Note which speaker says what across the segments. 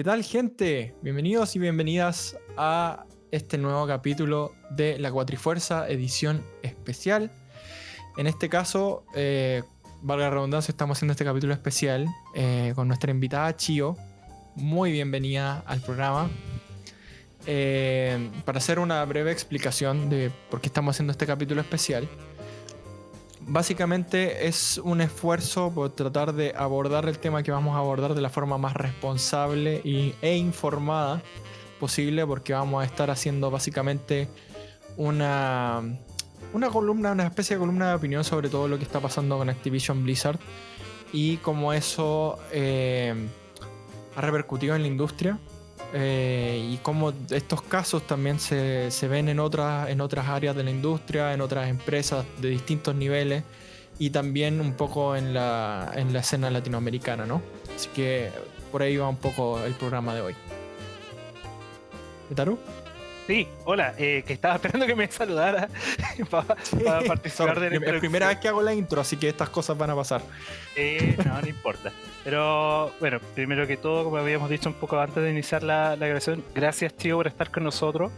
Speaker 1: ¿Qué tal gente? Bienvenidos y bienvenidas a este nuevo capítulo de La Cuatrifuerza, edición especial. En este caso, eh, valga la redundancia, estamos haciendo este capítulo especial eh, con nuestra invitada Chio. Muy bienvenida al programa. Eh, para hacer una breve explicación de por qué estamos haciendo este capítulo especial, básicamente es un esfuerzo por tratar de abordar el tema que vamos a abordar de la forma más responsable y, e informada posible, porque vamos a estar haciendo básicamente una, una columna, una especie de columna de opinión sobre todo lo que está pasando con Activision Blizzard y cómo eso eh, ha repercutido en la industria. Eh, y cómo estos casos también se, se ven en otras, en otras áreas de la industria, en otras empresas de distintos niveles y también un poco en la, en la escena latinoamericana, ¿no? Así que por ahí va un poco el programa de hoy. ¿Taru?
Speaker 2: Sí, hola, eh, que estaba esperando que me saludara para participar de la
Speaker 1: es la primera vez que hago la intro, así que estas cosas van a pasar.
Speaker 2: Eh, no, no importa. Pero bueno, primero que todo, como habíamos dicho un poco antes de iniciar la, la grabación, gracias tío por estar con nosotros.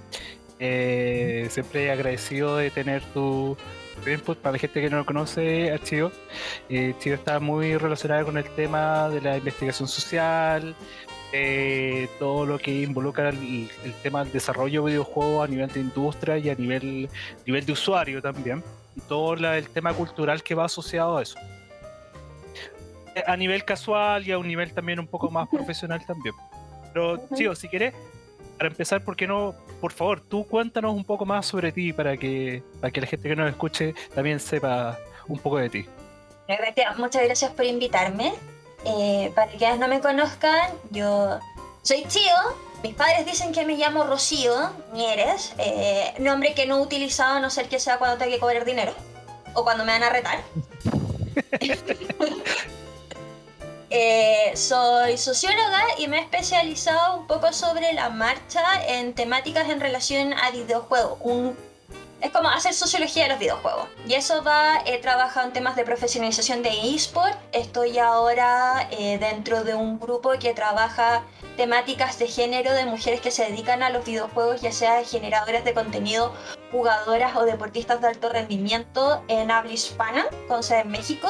Speaker 2: Eh, siempre agradecido de tener tu, tu input para la gente que no lo conoce a Chio. Eh, Chio está muy relacionado con el tema de la investigación social, eh, todo lo que involucra el, el tema del desarrollo de videojuegos a nivel de industria y a nivel, nivel de usuario también. Y todo la- el tema cultural que va asociado a eso. Eh, A nivel casual y a un nivel también un poco más profesional también. Pero, tío, si querés, para empezar, ¿por qué no? Por favor, tú cuéntanos un poco más sobre ti para que, para que la gente que nos escuche también sepa un poco de ti.
Speaker 3: Muchas gracias por invitarme. Eh, para quienes no me conozcan, yo soy Chio. Mis padres dicen que me llamo Rocío Mieres, eh, nombre que no he utilizado a no ser que sea cuando tengo que cobrar dinero o cuando me van a retar. Eh, soy socióloga y me he especializado un poco sobre la marcha en temáticas en relación a videojuegos. Un es como hacer sociología de los videojuegos. Y eso va, he trabajado en temas de profesionalización de eSport. Estoy ahora eh, dentro de un grupo que trabaja temáticas de género de mujeres que se dedican a los videojuegos, ya sea generadoras de contenido, jugadoras o deportistas de alto rendimiento en habla hispana, con sede en México.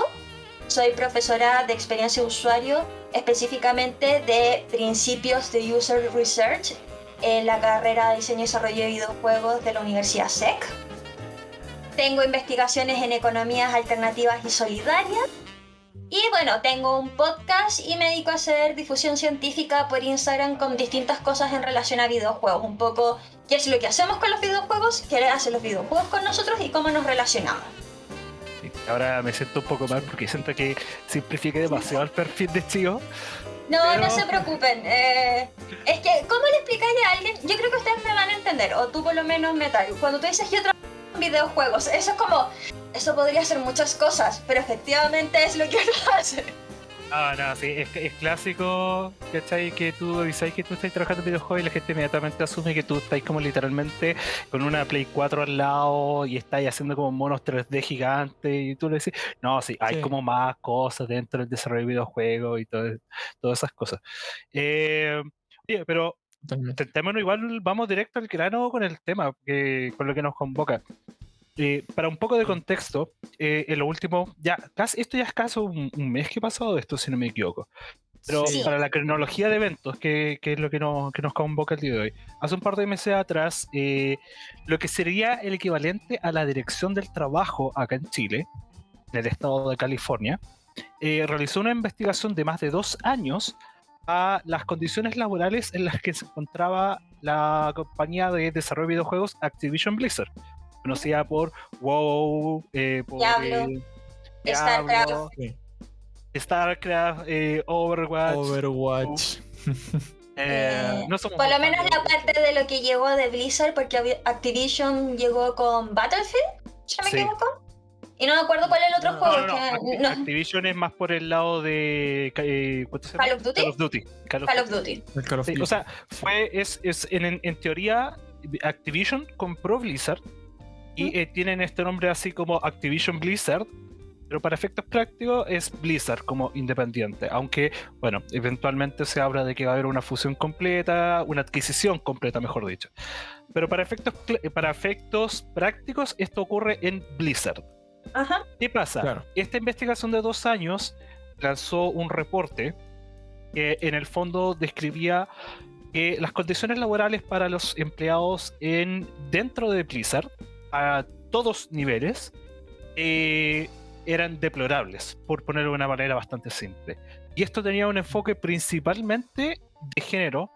Speaker 3: Soy profesora de experiencia de usuario, específicamente de principios de User Research en la carrera de diseño y desarrollo de videojuegos de la Universidad SEC. Tengo investigaciones en economías alternativas y solidarias. Y bueno, tengo un podcast y me dedico a hacer difusión científica por Instagram con distintas cosas en relación a videojuegos. Un poco qué es lo que hacemos con los videojuegos, qué hacen los videojuegos con nosotros y cómo nos relacionamos.
Speaker 2: Ahora me siento un poco mal porque siento que simplifique demasiado el perfil de Chio.
Speaker 3: No,
Speaker 2: Pero-
Speaker 3: no se preocupen. eh, es que, ¿cómo le explicáis a alguien? Yo creo que ustedes me van a entender, o tú por lo menos, Metal. Cuando tú dices yo trabajo en videojuegos, eso es como, eso podría ser muchas cosas, pero efectivamente es lo que uno hace.
Speaker 2: Ah, no, sí, es, es clásico, ¿cachai? Que tú dices que tú estás trabajando en videojuegos y la gente inmediatamente asume que tú estás como literalmente con una Play 4 al lado y estás haciendo como monos 3D gigantes y tú le decís, no, sí, hay
Speaker 1: Sí.
Speaker 2: como más cosas dentro del desarrollo de videojuegos y todo, todas esas cosas. Eh, oye, pero. Tentémonos igual, vamos directo al grano con el tema, que, con lo que nos convoca. Eh, para un poco de contexto, eh, en lo último, ya, casi, esto ya es casi un, un mes que ha pasado esto, si no me equivoco. Pero
Speaker 3: Sí.
Speaker 2: para la cronología de eventos, que, que es lo que, nos- que nos convoca el día de hoy. Hace un par de meses atrás, eh, lo que sería el equivalente a la Dirección del Trabajo acá en Chile, en el estado de California, realizó una investigación de más de dos años a las condiciones laborales en las que se encontraba la compañía de desarrollo de videojuegos Activision Blizzard, conocida por WoW, eh, por
Speaker 3: Diablo,
Speaker 2: eh,
Speaker 3: StarCraft.
Speaker 2: StarCraft, eh, Overwatch.
Speaker 1: Overwatch.
Speaker 2: eh,
Speaker 3: Eh,
Speaker 2: no somos
Speaker 3: Por lo menos la parte de lo que llegó de Blizzard, porque Activision llegó con Battlefield, si no me
Speaker 2: Sí.
Speaker 3: equivoco. Y no me acuerdo cuál es el otro
Speaker 1: No,
Speaker 3: juego.
Speaker 2: No, no, no,
Speaker 3: que-
Speaker 2: Acti-
Speaker 3: no,
Speaker 2: Activision es más por el lado de eh, ¿cuánto se llama?
Speaker 3: Call of Duty.
Speaker 2: Call of Duty. Call of
Speaker 3: Call of
Speaker 2: Duty.
Speaker 3: Duty.
Speaker 1: El Call of
Speaker 2: Sí,
Speaker 1: Duty.
Speaker 2: o sea, fue, es, es en- en teoría, Activision compró Blizzard y eh, tienen este nombre así como Activision Blizzard, pero para efectos prácticos es Blizzard como independiente, aunque, bueno, eventualmente se habla de que va a haber una fusión completa, una adquisición completa, mejor dicho. Pero para efectos, para efectos prácticos esto ocurre en Blizzard.
Speaker 3: Ajá.
Speaker 2: ¿Qué pasa? Esta investigación de dos años lanzó un reporte que en el fondo describía que las condiciones laborales para los empleados en, dentro de Blizzard, a todos niveles, eh, eran deplorables, por ponerlo de una manera bastante simple. Y esto tenía un enfoque principalmente de género,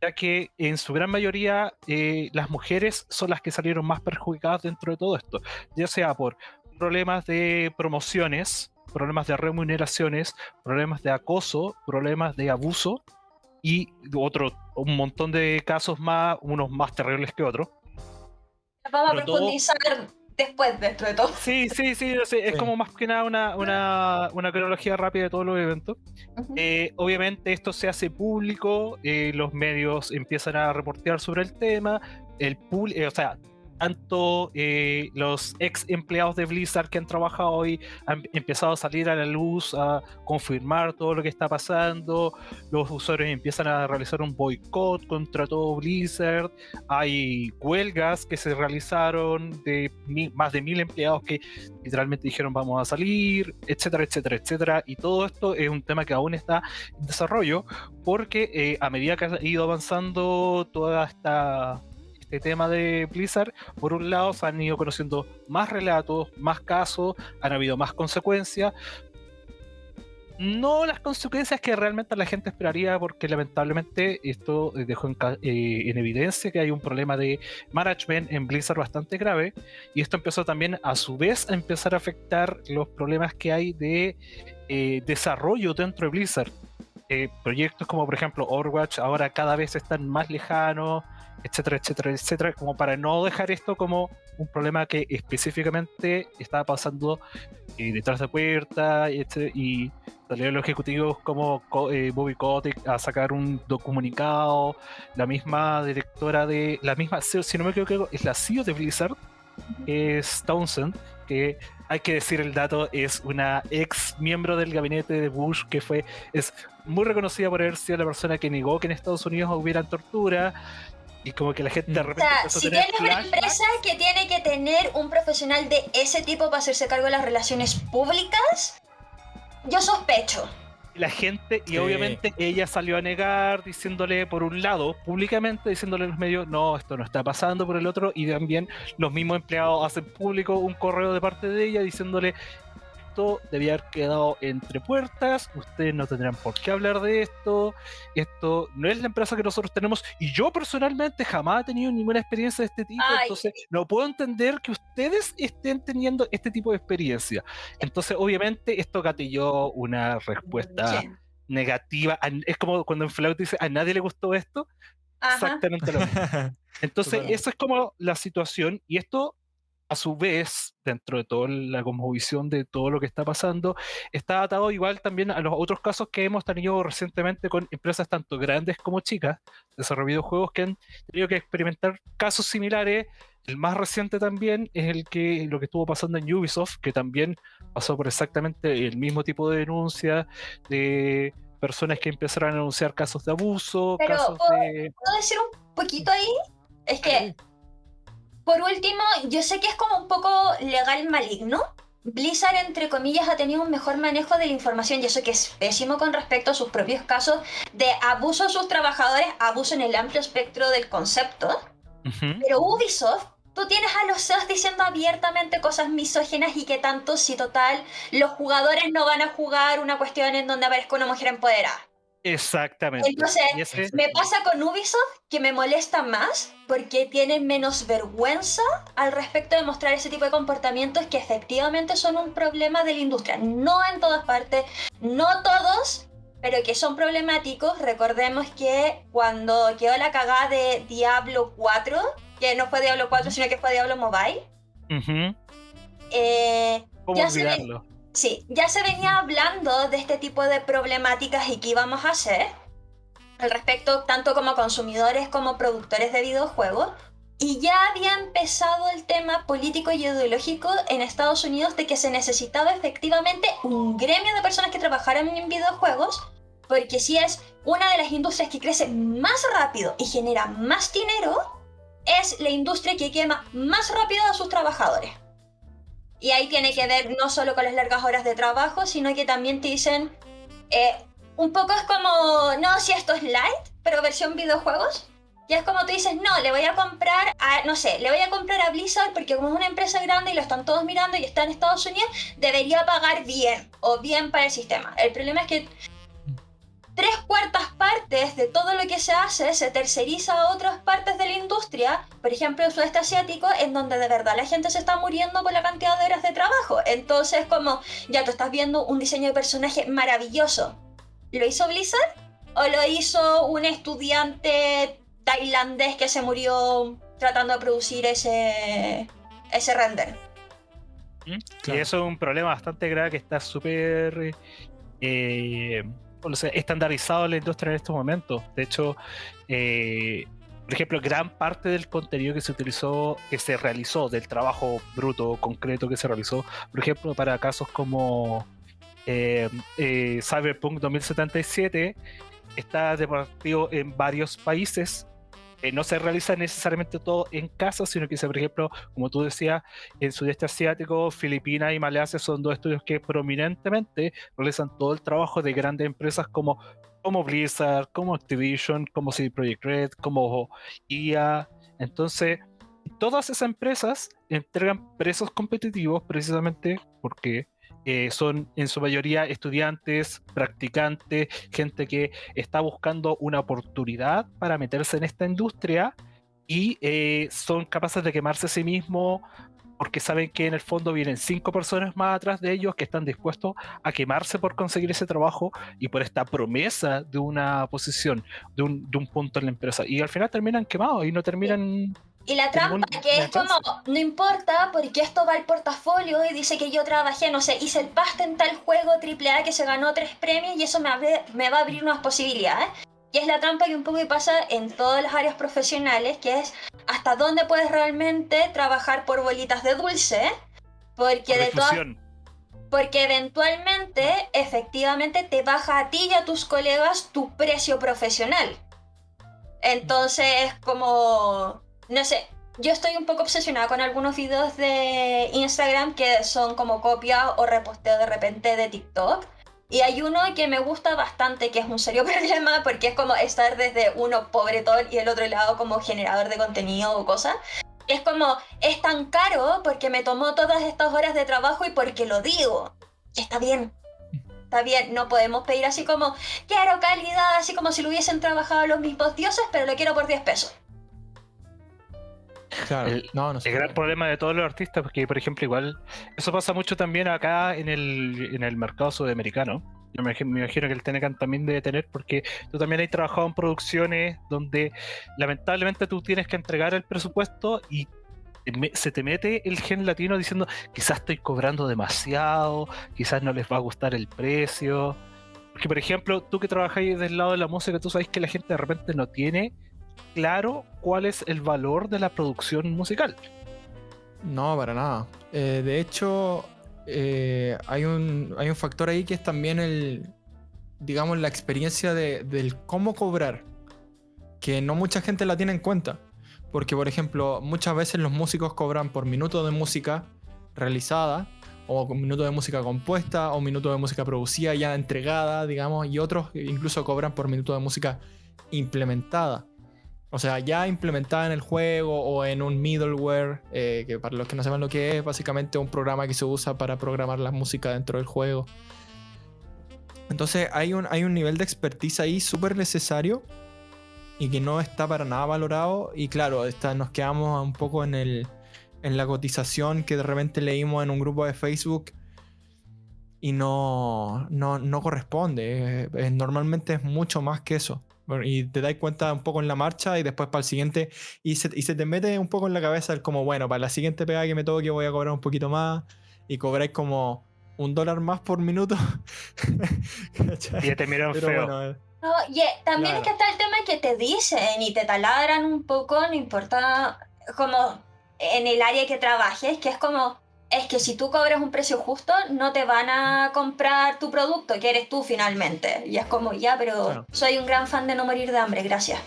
Speaker 2: ya que en su gran mayoría eh, las mujeres son las que salieron más perjudicadas dentro de todo esto, ya sea por problemas de promociones, problemas de remuneraciones, problemas de acoso, problemas de abuso y otro, un montón de casos más, unos más terribles que otros.
Speaker 3: Vamos a profundizar después dentro de todo.
Speaker 2: Sí, sí, sí, es como más que nada una, una, una, cronología rápida de todos los eventos. Eh, obviamente esto se hace público, eh, los medios empiezan a reportear sobre el tema, el pool, eh, o sea, tanto eh, los ex empleados de Blizzard que han trabajado hoy han empezado a salir a la luz, a confirmar todo lo que está pasando, los usuarios empiezan a realizar un boicot contra todo Blizzard, hay huelgas que se realizaron de más de mil empleados que literalmente dijeron vamos a salir, etcétera, etcétera, etcétera, y todo esto es un tema que aún está en desarrollo porque eh, a medida que ha ido avanzando toda esta este tema de Blizzard, por un lado se han ido conociendo más relatos, más casos, han habido más consecuencias. No las consecuencias que realmente la gente esperaría, porque lamentablemente esto dejó en, eh, evidencia que hay un problema de management en Blizzard bastante grave, y esto empezó también a su vez a empezar a afectar los problemas que hay de eh, desarrollo dentro de Blizzard. Eh, proyectos como por ejemplo Overwatch ahora cada vez están más lejanos, etcétera, etcétera, etcétera, como para no dejar esto como un problema que específicamente estaba pasando eh, detrás de puerta y, y salieron los ejecutivos como eh, Bobby Kotick a sacar un comunicado, la misma directora de, la misma CEO, si no me equivoco, es la CEO de Blizzard, es Townsend, que hay que decir el dato, es una ex miembro del gabinete de Bush que fue, es muy reconocida por haber sido la persona que negó que en Estados Unidos hubiera tortura, y como que la gente de repente.
Speaker 3: O sea, si tienes una empresa que tiene que tener un profesional de ese tipo para hacerse cargo de las relaciones públicas, yo sospecho.
Speaker 2: La gente, y obviamente ella salió a negar, diciéndole por un lado, públicamente, diciéndole a los medios, no, esto no está pasando, por el otro, y también los mismos empleados hacen público un correo de parte de ella diciéndole, esto debía haber quedado entre puertas, ustedes no tendrán por qué hablar de esto, esto no es la empresa que nosotros tenemos y yo personalmente jamás he tenido ninguna experiencia de este tipo, entonces no puedo entender que ustedes estén teniendo este tipo de experiencia. Entonces obviamente esto gatilló una respuesta negativa, es como cuando en Flout dice, a nadie le gustó esto, exactamente lo mismo. Entonces, eso es como la situación y esto a su vez, dentro de toda la conmovisión de todo lo que está pasando, está atado igual también a los otros casos que hemos tenido recientemente con empresas tanto grandes como chicas, desarrollo videojuegos que han tenido que experimentar casos similares. El más reciente también es el que lo que estuvo pasando en Ubisoft, que también pasó por exactamente el mismo tipo de denuncia de personas que empezaron a anunciar casos de abuso, casos de...
Speaker 3: ¿Puedo decir un poquito ahí? Es que por último, yo sé que es como un poco legal maligno. Blizzard, entre comillas, ha tenido un mejor manejo de la información y eso que es pésimo con respecto a sus propios casos de abuso a sus trabajadores, abuso en el amplio espectro del concepto. Pero Ubisoft, tú tienes a los CEOs diciendo abiertamente cosas misógenas y que tanto si total los jugadores no van a jugar una cuestión en donde aparezca una mujer empoderada.
Speaker 2: Exactamente.
Speaker 3: Entonces, me pasa con Ubisoft que me molesta más porque tienen menos vergüenza al respecto de mostrar ese tipo de comportamientos que efectivamente son un problema de la industria. No en todas partes, no todos, pero que son problemáticos. Recordemos que cuando quedó la cagada de Diablo 4, que no fue Diablo 4, sino que fue Diablo Mobile,
Speaker 2: eh, ¿Cómo olvidarlo?
Speaker 3: Sí, ya se venía hablando de este tipo de problemáticas y qué íbamos a hacer al respecto, tanto como consumidores como productores de videojuegos, Y ya había empezado el tema político y ideológico en Estados Unidos de que se necesitaba efectivamente un gremio de personas que trabajaran en videojuegos, porque si es una de las industrias que crece más rápido y genera más dinero, es la industria que quema más rápido a sus trabajadores. Y ahí tiene que ver no solo con las largas horas de trabajo, sino que también te dicen, eh, un poco es como, no, si esto es light, pero versión videojuegos. Y es como tú dices, no, le voy a comprar a, no sé, le voy a comprar a Blizzard porque como es una empresa grande y lo están todos mirando y está en Estados Unidos, debería pagar bien o bien para el sistema. El problema es que tres cuartas partes de todo lo que se hace se terceriza a otras partes de la industria, por ejemplo el sudeste asiático, en donde de verdad la gente se está muriendo por la cantidad de horas de trabajo. Entonces, como ya tú estás viendo un diseño de personaje maravilloso, ¿lo hizo Blizzard? ¿O lo hizo un estudiante tailandés que se murió tratando de producir ese, ese render.
Speaker 2: ¿Mm? Y eso es un problema bastante grave que está súper eh, estandarizado la industria en estos momentos. De hecho, eh, por ejemplo, gran parte del contenido que se utilizó, que se realizó, del trabajo bruto, concreto que se realizó, por ejemplo, para casos como eh, Cyberpunk 2077, está repartido en varios países eh, no se realiza necesariamente todo en casa, sino que, por ejemplo, como tú decías, en Sudeste Asiático, Filipinas y Malasia son dos estudios que prominentemente realizan todo el trabajo de grandes empresas como, como Blizzard, como Activision, como CD Projekt Red, como IA. Entonces, todas esas empresas entregan precios competitivos precisamente porque eh, son en su mayoría estudiantes, practicantes, gente que está buscando una oportunidad para meterse en esta industria y eh, son capaces de quemarse a sí mismos porque saben que en el fondo vienen cinco personas más atrás de ellos que están dispuestos a quemarse por conseguir ese trabajo y por esta promesa de una posición, de un, de un punto en la empresa. Y al final terminan quemados y no terminan
Speaker 3: y la trampa, que es como, no importa porque esto va al portafolio y dice que yo trabajé, no sé, hice el pasta en tal juego AAA que se ganó tres premios y eso me, me va a abrir unas posibilidades. Y es la trampa que un poco pasa en todas las áreas profesionales, que es hasta dónde puedes realmente trabajar por bolitas de dulce, porque de todas... Porque eventualmente, efectivamente, te baja a ti y a tus colegas tu precio profesional. Entonces es como no sé, yo estoy un poco obsesionada con algunos videos de Instagram que son como copia o reposteo de repente de TikTok. Y hay uno que me gusta bastante, que es un serio problema, porque es como estar desde uno pobretón y el otro lado como generador de contenido o cosas. Es como, es tan caro porque me tomó todas estas horas de trabajo y porque lo digo. Está bien. Está bien, no podemos pedir así como, quiero calidad, así como si lo hubiesen trabajado los mismos dioses, pero lo quiero por 10 pesos.
Speaker 2: Claro, el, no, no el gran problema de todos los artistas, porque por ejemplo, igual, eso pasa mucho también acá en el, en el mercado sudamericano. Yo me, imagino que el Tenecan también debe tener, porque tú también has trabajado en producciones donde lamentablemente tú tienes que entregar el presupuesto y se te mete el gen latino diciendo quizás estoy cobrando demasiado, quizás no les va a gustar el precio. Porque, por ejemplo, tú que trabajáis del lado de la música, tú sabes que la gente de repente no tiene claro cuál es el valor de la producción musical.
Speaker 1: No, para nada. Eh, de hecho, eh, hay, un, hay un factor ahí que es también el, digamos, la experiencia de, del cómo cobrar, que no mucha gente la tiene en cuenta. Porque, por ejemplo, muchas veces los músicos cobran por minuto de música realizada, o minuto de música compuesta, o minuto de música producida ya entregada, digamos, y otros incluso cobran por minuto de música implementada. O sea, ya implementada en el juego o en un middleware, eh, que para los que no saben lo que es, básicamente un programa que se usa para programar la música dentro del juego. Entonces hay un, hay un nivel de expertise ahí súper necesario y que no está para nada valorado. Y claro, está, nos quedamos un poco en, el, en la cotización que de repente leímos en un grupo de Facebook y no, no, no corresponde. normalmente es mucho más que eso y te das cuenta un poco en la marcha y después para el siguiente y se, y se te mete un poco en la cabeza el como, bueno, para la siguiente pega que me toque voy a cobrar un poquito más y cobráis como un dólar más por minuto.
Speaker 2: y te miran feo.
Speaker 3: Eh. no, y eh, también es que está el tema que te dicen y te taladran un poco, no importa como en el área que trabajes, que es como, es que si tú cobras un precio justo, no te van a comprar tu producto, que eres tú finalmente. Y es como, ya, pero soy un gran fan de no morir de hambre, gracias.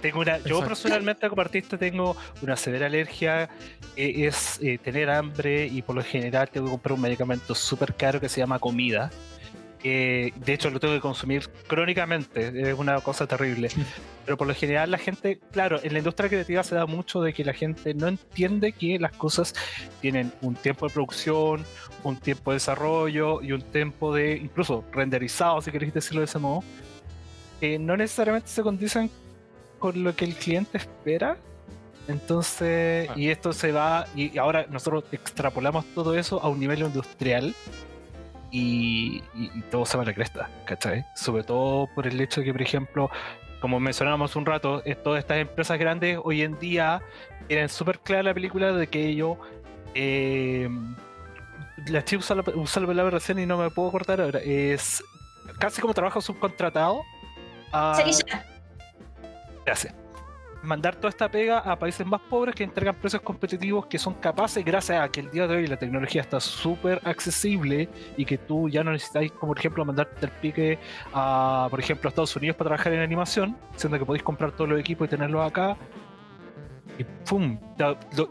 Speaker 2: Tengo una, yo personalmente como artista tengo una severa alergia, eh, es eh, tener hambre y por lo general tengo que comprar un medicamento súper caro que se llama comida. De hecho lo tengo que consumir crónicamente, es una cosa terrible. Pero por lo general la gente, claro, en la industria creativa se da mucho de que la gente no entiende que las cosas tienen un tiempo de producción, un tiempo de desarrollo y un tiempo de, incluso renderizado, si queréis decirlo de ese modo, que no necesariamente se condicen con lo que el cliente espera. Entonces, ah. y esto se va, y ahora nosotros extrapolamos todo eso a un nivel industrial y, todo se va a la cresta, ¿cachai? Sobre todo por el hecho de que, por ejemplo, como mencionábamos un rato, todas estas empresas grandes hoy en día tienen súper clara la película de que ellos. Eh, la chica usa la, palabra recién y no me puedo cortar ahora. Es casi como trabajo subcontratado. A, hace mandar toda esta pega a países más pobres que entregan precios competitivos que son capaces, gracias a que el día de hoy la tecnología está súper accesible y que tú ya no necesitáis, como por ejemplo, mandarte el pique a, por ejemplo, a Estados Unidos para trabajar en animación, siendo que podéis comprar todos los equipos y tenerlos acá. Y ¡pum!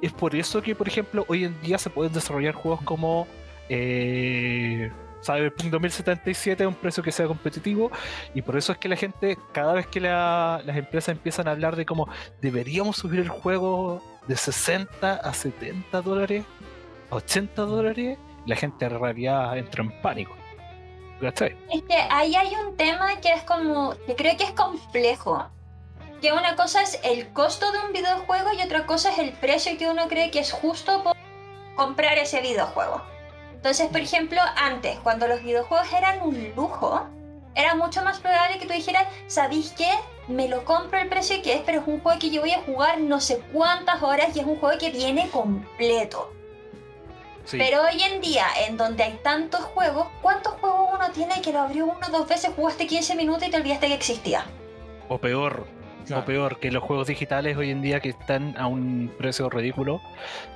Speaker 2: Es por eso que, por ejemplo, hoy en día se pueden desarrollar juegos como. Eh, Cyberpunk 2077 a un precio que sea competitivo y por eso es que la gente, cada vez que las empresas empiezan a hablar de cómo deberíamos subir el juego de 60 a 70 dólares, a 80 dólares, la gente en realidad entra en pánico.
Speaker 3: Es que ahí hay un tema que es como, que creo que es complejo. Que una cosa es el costo de un videojuego y otra cosa es el precio que uno cree que es justo por comprar ese videojuego. Entonces, por ejemplo, antes, cuando los videojuegos eran un lujo, era mucho más probable que tú dijeras, ¿sabéis qué? Me lo compro el precio que es, pero es un juego que yo voy a jugar no sé cuántas horas y es un juego que viene completo. Pero hoy en día, en donde hay tantos juegos, ¿cuántos juegos uno tiene que lo abrió uno o dos veces, jugaste 15 minutos y te olvidaste que existía?
Speaker 2: O peor, o peor, que los juegos digitales hoy en día que están a un precio ridículo,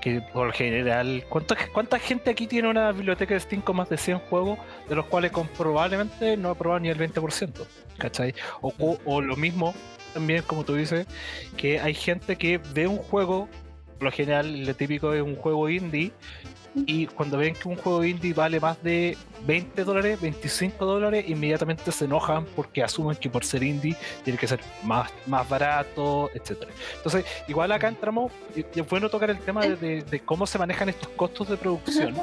Speaker 2: que por general, ¿cuánta, cuánta gente aquí tiene una biblioteca de Steam con más de 100 juegos, de los cuales probablemente no ha probado ni el 20%? ¿Cachai? O, o lo mismo, también como tú dices, que hay gente que ve un juego, por lo general, lo típico es un juego indie, y cuando ven que un juego indie vale más de 20 dólares, 25 dólares, inmediatamente se enojan porque asumen que por ser indie tiene que ser más, más barato, etcétera. Entonces, igual acá entramos, y es bueno tocar el tema de, cómo se manejan estos costos de producción,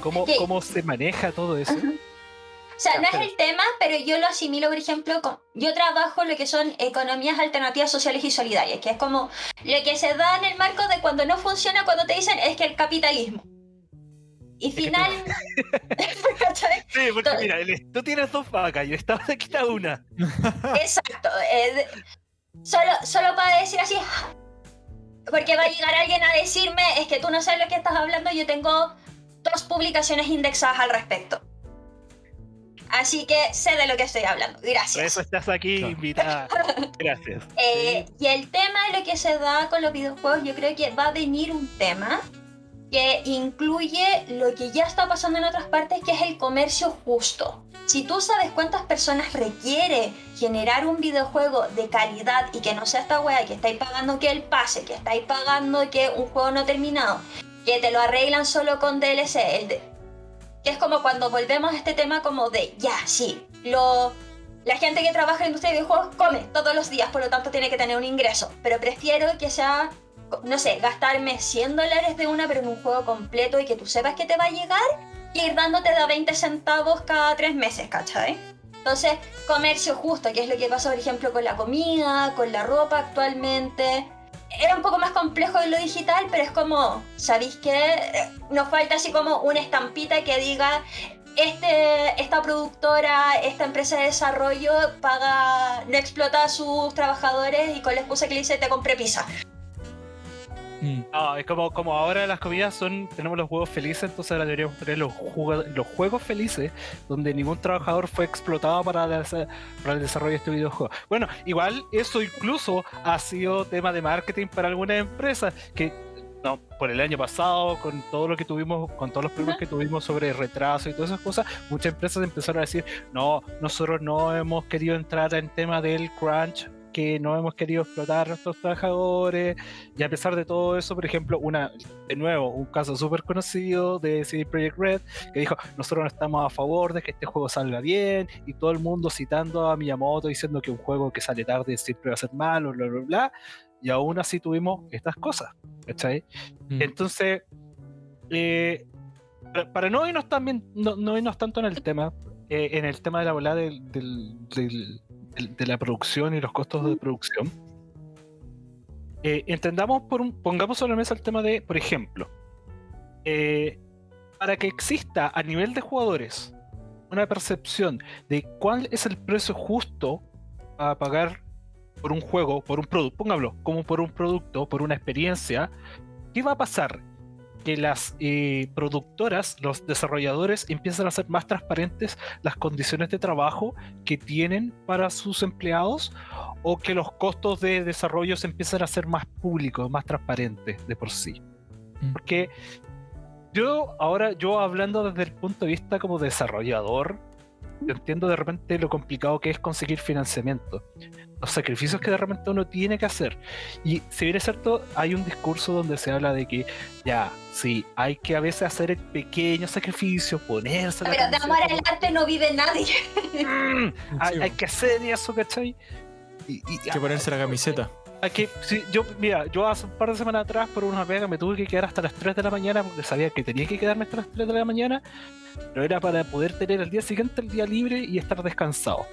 Speaker 2: cómo, cómo se maneja todo eso.
Speaker 3: O sea, no es el tema, pero yo lo asimilo, por ejemplo, con, yo trabajo lo que son economías alternativas sociales y solidarias, que es como lo que se da en el marco de cuando no funciona, cuando te dicen es que el capitalismo. Y final.
Speaker 2: sí, porque mira, tú tienes dos vacas y esta te quita una.
Speaker 3: Exacto. solo, solo para decir así. Porque va a llegar alguien a decirme, es que tú no sabes lo que estás hablando, yo tengo dos publicaciones indexadas al respecto. Así que sé de lo que estoy hablando. Gracias. Por
Speaker 2: eso estás aquí invitada. Gracias.
Speaker 3: Eh, y el tema de lo que se da con los videojuegos, yo creo que va a venir un tema que incluye lo que ya está pasando en otras partes, que es el comercio justo. Si tú sabes cuántas personas requiere generar un videojuego de calidad y que no sea esta wea que estáis pagando que el pase, que estáis pagando que un juego no terminado, que te lo arreglan solo con DLC, el que es como cuando volvemos a este tema como de, ya, sí, lo, la gente que trabaja en la industria de videojuegos come todos los días, por lo tanto tiene que tener un ingreso, pero prefiero que sea no sé, gastarme 100 dólares de una, pero en un juego completo y que tú sepas que te va a llegar y ir dándote de 20 centavos cada 3 meses, ¿cachai? Entonces, comercio justo, que es lo que pasa, por ejemplo, con la comida, con la ropa actualmente. Era un poco más complejo en lo digital, pero es como, ¿sabéis qué? Nos falta así como una estampita que diga, este, esta productora, esta empresa de desarrollo paga, no explota a sus trabajadores y con la excusa que le dice te compré pizza.
Speaker 2: Mm. No, es como, como ahora las comidas son, tenemos los juegos felices, entonces ahora deberíamos tener los, los juegos felices, donde ningún trabajador fue explotado para, para el desarrollo de este videojuego. Bueno, igual eso incluso ha sido tema de marketing para algunas empresas, que no, por el año pasado, con todo lo que tuvimos, con todos los problemas que tuvimos sobre retraso y todas esas cosas, muchas empresas empezaron a decir, no, nosotros no hemos querido entrar en tema del crunch que no hemos querido explotar a nuestros trabajadores y a pesar de todo eso, por ejemplo, una de nuevo, un caso súper conocido de CD Projekt Red que dijo, nosotros no estamos a favor de que este juego salga bien y todo el mundo citando a Miyamoto diciendo que un juego que sale tarde siempre va a ser malo, bla, bla, bla, y aún así tuvimos estas cosas, ¿cachai? Mm. Entonces, eh, para no irnos, también, no, no irnos tanto en el tema, eh, en el tema de la volada del de la producción y los costos de producción, eh, entendamos por un, pongamos sobre la mesa el tema de, por ejemplo, eh, para que exista a nivel de jugadores una percepción de cuál es el precio justo a pagar por un juego, por un producto, póngalo, como por un producto, por una experiencia, ¿qué va a pasar? Que las eh, productoras, los desarrolladores empiezan a ser más transparentes las condiciones de trabajo que tienen para sus empleados o que los costos de desarrollo se empiezan a ser más públicos, más transparentes de por sí. Mm. Porque yo ahora, yo hablando desde el punto de vista como desarrollador, entiendo de repente lo complicado que es conseguir financiamiento los sacrificios que de repente uno tiene que hacer. Y si bien es cierto, hay un discurso donde se habla de que ya, sí, hay que a veces hacer el pequeño sacrificio, ponerse...
Speaker 3: Pero de amor al arte no vive nadie.
Speaker 2: Mm, hay, que hacer eso, ¿cachai?
Speaker 1: Y, y, hay que ponerse la camiseta.
Speaker 2: Aquí, sí, yo, mira, yo hace un par de semanas atrás por una pega me tuve que quedar hasta las 3 de la mañana porque sabía que tenía que quedarme hasta las 3 de la mañana, pero era para poder tener el día siguiente el día libre y estar descansado.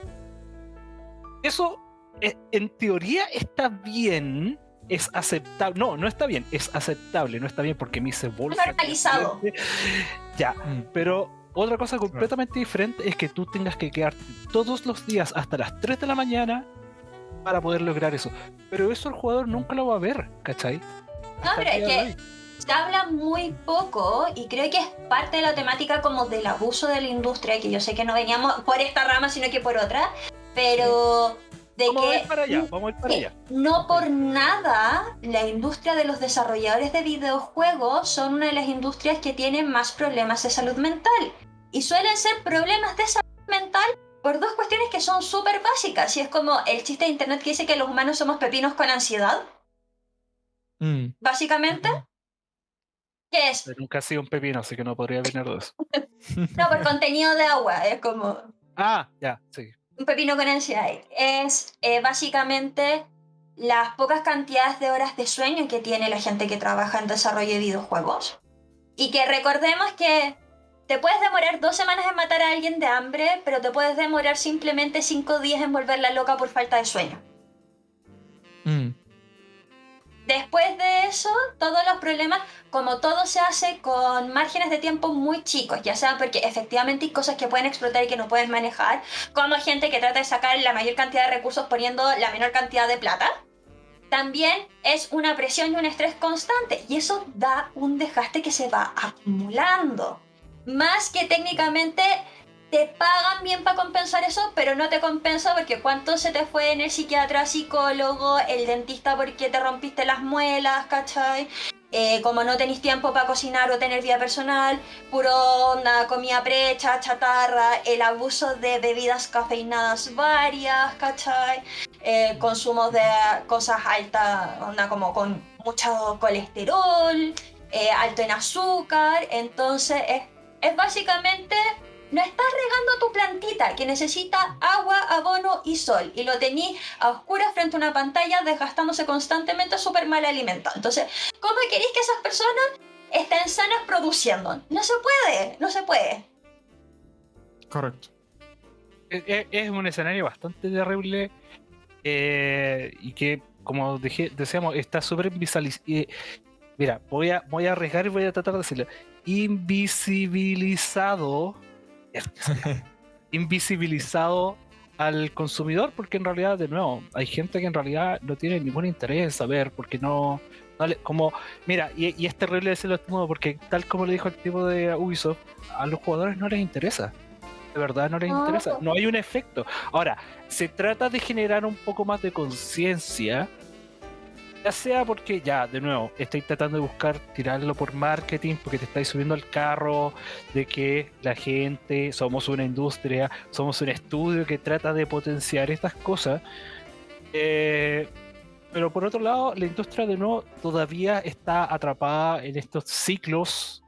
Speaker 2: Eso en teoría está bien, es aceptable. No, no está bien, es aceptable, no está bien porque me hice bolsa.
Speaker 3: Normalizado.
Speaker 2: Ya, mm. pero otra cosa completamente diferente es que tú tengas que quedarte todos los días hasta las 3 de la mañana para poder lograr eso. Pero eso el jugador nunca lo va a ver, ¿cachai?
Speaker 3: No, pero es que se habla muy poco y creo que es parte de la temática como del abuso de la industria, que yo sé que no veníamos por esta rama, sino que por otra, pero
Speaker 2: vamos a ir para allá, vamos a ir para allá.
Speaker 3: No por nada la industria de los desarrolladores de videojuegos son una de las industrias que tienen más problemas de salud mental. Y suelen ser problemas de salud mental por dos cuestiones que son súper básicas. Y es como el chiste de internet que dice que los humanos somos pepinos con ansiedad. Mm. Básicamente. ¿Qué es?
Speaker 2: nunca ha sido un pepino, así que no podría venir dos.
Speaker 3: no, por contenido de agua, es como...
Speaker 2: Ah, ya, sí
Speaker 3: un pepino con ansiedad es eh, básicamente las pocas cantidades de horas de sueño que tiene la gente que trabaja en desarrollo de videojuegos. Y que recordemos que te puedes demorar dos semanas en matar a alguien de hambre, pero te puedes demorar simplemente cinco días en volverla loca por falta de sueño. Después de eso, todos los problemas, como todo se hace con márgenes de tiempo muy chicos, ya sea porque efectivamente hay cosas que pueden explotar y que no puedes manejar, como gente que trata de sacar la mayor cantidad de recursos poniendo la menor cantidad de plata. También es una presión y un estrés constante y eso da un desgaste que se va acumulando. Más que técnicamente te pagan bien para compensar eso, pero no te compensa porque cuánto se te fue en el psiquiatra, psicólogo, el dentista porque te rompiste las muelas, ¿cachai? Eh, como no tenéis tiempo para cocinar o tener vida personal, puro onda, comida precha, chatarra, el abuso de bebidas cafeinadas varias, ¿cachai? Eh, consumo de cosas altas, onda como con mucho colesterol, eh, alto en azúcar, entonces es, es básicamente no estás regando tu plantita que necesita agua, abono y sol y lo tenís a oscuras frente a una pantalla desgastándose constantemente súper mal alimentado. Entonces, ¿cómo queréis que esas personas estén sanas produciendo? No se puede, no se puede.
Speaker 1: Correcto.
Speaker 2: Es, un escenario bastante terrible eh, y que, como dije, decíamos, está súper visualizado. Mira, voy a, voy a arriesgar y voy a tratar de decirlo. Invisibilizado invisibilizado al consumidor porque en realidad de nuevo hay gente que en realidad no tiene ningún interés en saber porque no, como, mira, y, es terrible decirlo de este modo porque tal como le dijo el tipo de Ubisoft, a los jugadores no les interesa. De verdad no les interesa. No hay un efecto. Ahora, se trata de generar un poco más de conciencia. Ya sea porque, ya, de nuevo, estoy tratando de buscar tirarlo por marketing, porque te estáis subiendo al carro de que la gente, somos una industria, somos un estudio que trata de potenciar estas cosas. Eh, pero por otro lado, la industria de nuevo todavía está atrapada en estos ciclos,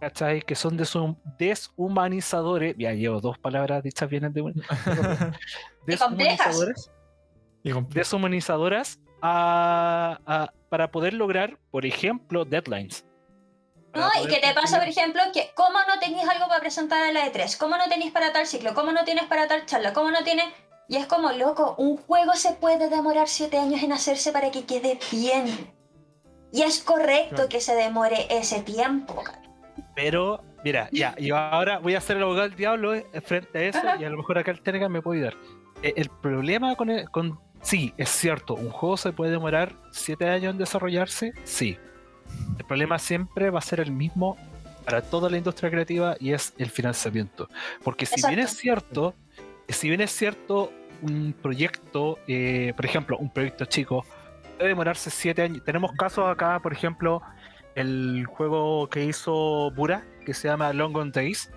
Speaker 2: ¿cachai? Que son deshumanizadores. Ya llevo dos palabras dichas bien de
Speaker 3: deshumanizadores.
Speaker 2: Deshumanizadoras a, para poder lograr, por ejemplo, deadlines.
Speaker 3: No, y qué te pasa, por ejemplo, que cómo no tenéis algo para presentar a la E3, cómo no tenéis para tal ciclo, cómo no tienes para tal charla, cómo no tienes y es como, loco, un juego se puede demorar 7 años en hacerse para que quede bien. Y es correcto que se demore ese tiempo.
Speaker 2: Pero, mira, ya, yo ahora voy a hacer el abogado del diablo eh, frente a eso y a lo mejor acá el Telegram me puede ayudar. Eh, el, problema con, con... Sí, es cierto, un juego se puede demorar 7 años en desarrollarse, sí. El problema siempre va a ser el mismo para toda la industria creativa y es el financiamiento. Porque si bien es cierto si bien es cierto, un proyecto, eh, por ejemplo, un proyecto chico, puede demorarse siete años. Tenemos casos acá, por ejemplo, el juego que hizo Bura, que se llama Long On Days,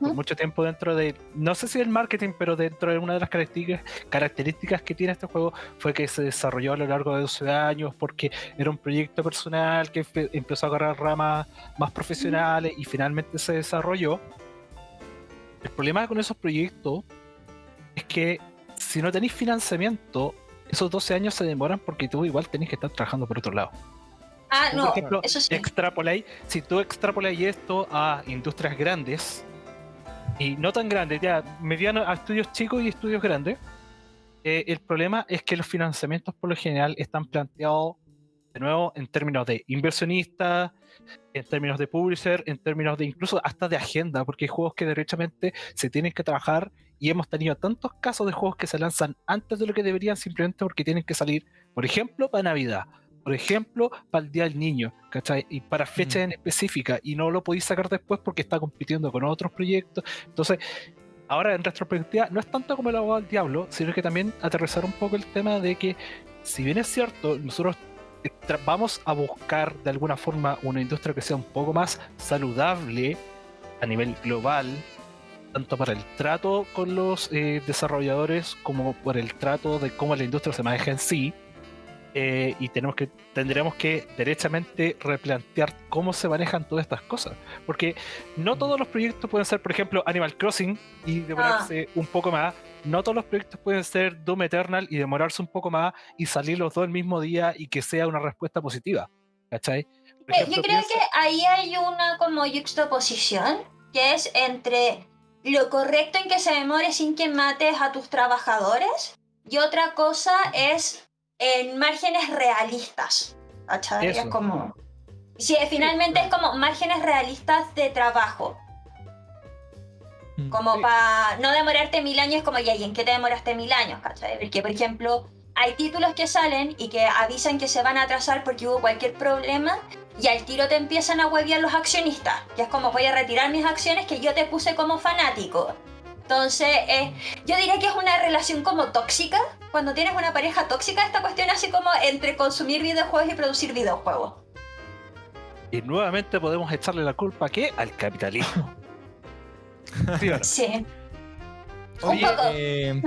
Speaker 2: por mucho tiempo dentro de, no sé si el marketing, pero dentro de una de las características, características que tiene este juego fue que se desarrolló a lo largo de 12 años porque era un proyecto personal que empezó a agarrar ramas más profesionales y finalmente se desarrolló. El problema con esos proyectos es que si no tenéis financiamiento, esos 12 años se demoran porque tú igual tenés que estar trabajando por otro lado.
Speaker 3: Ah, no, por ejemplo, eso sí.
Speaker 2: si tú extrapoláis esto a industrias grandes, y no tan grandes, ya mediano a estudios chicos y estudios grandes, eh, el problema es que los financiamientos por lo general están planteados de nuevo en términos de inversionistas, en términos de publisher, en términos de incluso hasta de agenda, porque hay juegos que derechamente se tienen que trabajar y hemos tenido tantos casos de juegos que se lanzan antes de lo que deberían simplemente porque tienen que salir, por ejemplo, para Navidad, por ejemplo, para el Día del Niño, ¿cachai? Y para fechas mm. en específica, y no lo podéis sacar después porque está compitiendo con otros proyectos. Entonces, ahora en retrospectiva, no es tanto como el abogado del diablo, sino que también aterrizar un poco el tema de que, si bien es cierto, nosotros vamos a buscar de alguna forma una industria que sea un poco más saludable a nivel global, tanto para el trato con los eh, desarrolladores como por el trato de cómo la industria se maneja en sí. Eh, y tenemos que tendremos que derechamente replantear cómo se manejan todas estas cosas porque no todos los proyectos pueden ser por ejemplo Animal Crossing y demorarse ah. un poco más no todos los proyectos pueden ser Doom Eternal y demorarse un poco más y salir los dos el mismo día y que sea una respuesta positiva ¿cachai?
Speaker 3: Eh, yo creo que ahí hay una como juxtaposición que es entre lo correcto en que se demore sin que mates a tus trabajadores y otra cosa es en márgenes realistas. ¿Cachai? Es como. Sí, finalmente es como márgenes realistas de trabajo. Como para no demorarte mil años, como ¿y en qué te demoraste mil años? ¿Cachai? Porque, por ejemplo, hay títulos que salen y que avisan que se van a atrasar porque hubo cualquier problema y al tiro te empiezan a hueviar los accionistas. Ya es como voy a retirar mis acciones que yo te puse como fanático. Entonces, eh, yo diría que es una relación como tóxica. Cuando tienes una pareja tóxica, esta cuestión así como entre consumir videojuegos y producir videojuegos.
Speaker 2: Y nuevamente podemos echarle la culpa ¿qué? al capitalismo.
Speaker 3: sí.
Speaker 1: Oye, eh,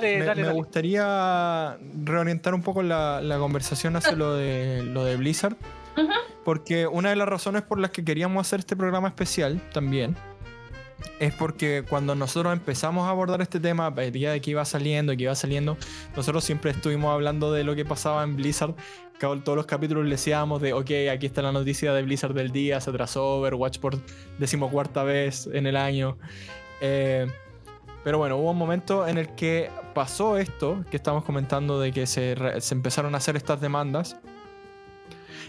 Speaker 1: me, gustaría reorientar un poco la, la conversación hacia lo de, lo de Blizzard. Porque una de las razones por las que queríamos hacer este programa especial también es porque cuando nosotros empezamos a abordar este tema, a día de que iba saliendo, que iba saliendo, nosotros siempre estuvimos hablando de lo que pasaba en Blizzard. Todos los capítulos le decíamos de, ok, aquí está la noticia de Blizzard del día, se atrasó Overwatch por decimocuarta vez en el año. Eh, pero bueno, hubo un momento en el que pasó esto que estamos comentando de que se, se empezaron a hacer estas demandas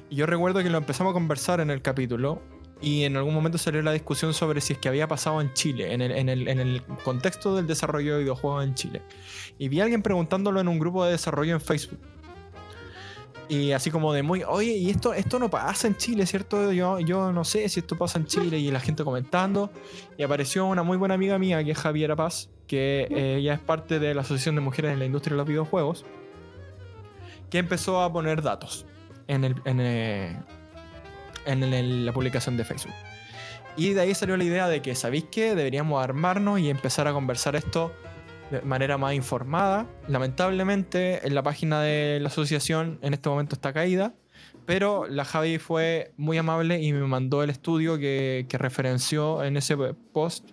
Speaker 1: y yo recuerdo que lo empezamos a conversar en el capítulo y en algún momento salió la discusión sobre si es que había pasado en Chile, en el, contexto del desarrollo de videojuegos en Chile. Y vi a alguien preguntándolo en un grupo de desarrollo en Facebook. y así como de muy, oye, y esto, esto no pasa en Chile, ¿cierto? Yo, yo no sé si esto pasa en Chile y la gente comentando. Y apareció una muy buena amiga mía que es Javiera Paz, que eh, ella es parte de la Asociación de Mujeres en la Industria de los Videojuegos, que empezó a poner datos en, el, en, eh, en el- la publicación de Facebook. Y de ahí salió la idea de que, ¿sabéis qué? Deberíamos armarnos y empezar a conversar esto de manera más informada. Lamentablemente, en la página de la asociación en este momento está caída, pero la Javi fue muy amable y me mandó el estudio que, que referenció en ese post.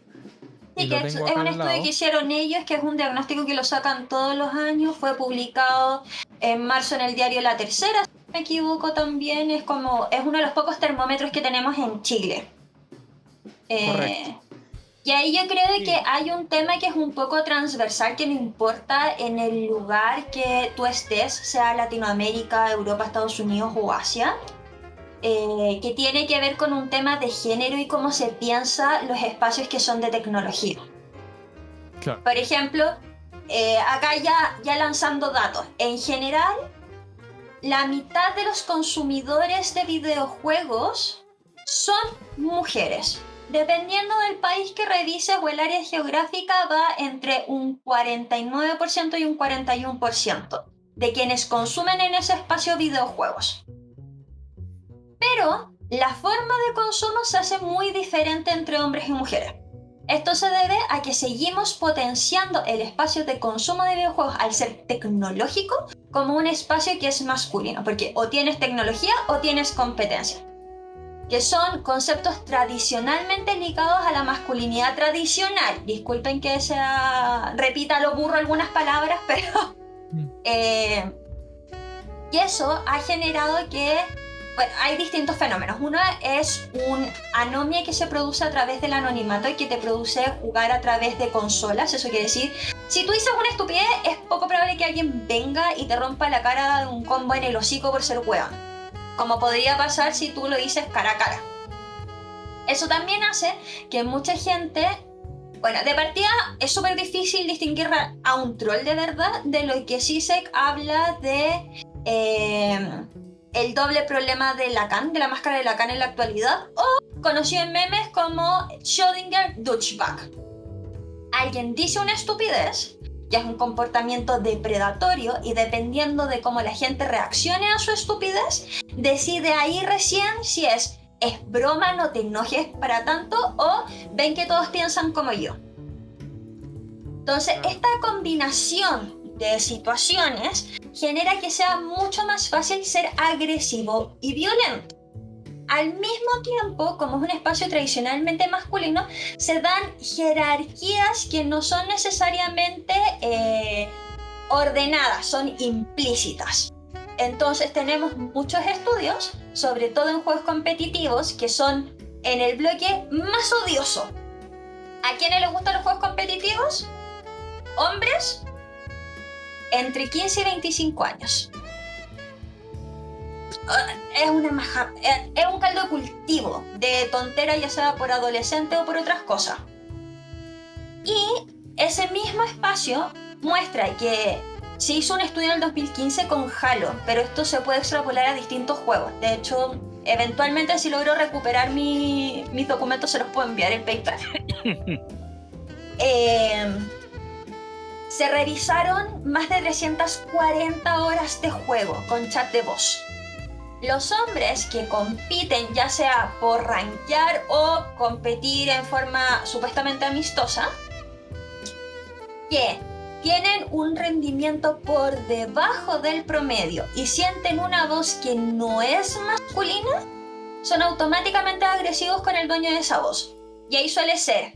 Speaker 3: Sí, que es, es un estudio
Speaker 1: lado.
Speaker 3: que hicieron ellos, que es un diagnóstico que lo sacan todos los años. Fue publicado en marzo en el diario La Tercera, me equivoco también. Es como es uno de los pocos termómetros que tenemos en Chile. Eh,
Speaker 1: Correcto.
Speaker 3: y ahí yo creo
Speaker 2: Sí.
Speaker 3: que hay un tema que es un poco transversal, que no importa en el lugar que tú estés, sea Latinoamérica, Europa, Estados Unidos o Asia, eh, que tiene que ver con un tema de género y cómo se piensa los espacios que son de tecnología.
Speaker 1: Claro.
Speaker 3: Por ejemplo, eh, acá ya, ya lanzando datos, en general, la mitad de los consumidores de videojuegos son mujeres. Dependiendo del país que revises o el área geográfica, va entre un 49% y un 41% de quienes consumen en ese espacio videojuegos. Pero la forma de consumo se hace muy diferente entre hombres y mujeres. Esto se debe a que seguimos potenciando el espacio de consumo de videojuegos al ser tecnológico como un espacio que es masculino, porque o tienes tecnología o tienes competencia, que son conceptos tradicionalmente ligados a la masculinidad tradicional. Disculpen que sea, repita lo burro algunas palabras, pero...
Speaker 1: Mm.
Speaker 3: eh, y eso ha generado que bueno, hay distintos fenómenos. Uno es un anomia que se produce a través del anonimato y que te produce jugar a través de consolas. Eso quiere decir, si tú dices una estupidez, es poco probable que alguien venga y te rompa la cara de un combo en el hocico por ser weón. Como podría pasar si tú lo dices cara a cara. Eso también hace que mucha gente... Bueno, de partida es súper difícil distinguir a- a un troll de verdad de lo que Sisek habla de... eh, el doble problema de Lacan, de la máscara de Lacan en la actualidad, o conocido en memes como Schrödinger Douchebag. Alguien dice una estupidez, que es un comportamiento depredatorio, y dependiendo de cómo la gente reaccione a su estupidez, decide ahí recién si es es broma, no te enojes para tanto, o ven que todos piensan como yo. Entonces, esta combinación de situaciones genera que sea mucho más fácil ser agresivo y violento. Al mismo tiempo, como es un espacio tradicionalmente masculino, se dan jerarquías que no son necesariamente eh, ordenadas, son implícitas. Entonces tenemos muchos estudios, sobre todo en juegos competitivos, que son en el bloque más odioso. ¿A quiénes les gustan los juegos competitivos? Hombres entre 15 y 25 años. Ah, Es, una maja- eh, es un caldo de cultivo de tontera, ya sea por adolescente o por otras cosas. Y ese mismo espacio muestra que se hizo un estudio en el 2015 con Halo, pero esto se puede extrapolar a distintos juegos. De hecho, eventualmente si logro recuperar mi- mis documentos se los puedo enviar en PayPal. Eh, se revisaron más de 340 horas de juego con chat de voz. Los hombres que compiten ya sea por rankear o competir en forma supuestamente amistosa, que tienen un rendimiento por debajo del promedio y sienten una voz que no es masculina, son automáticamente agresivos con el dueño de esa voz. Y ahí suele ser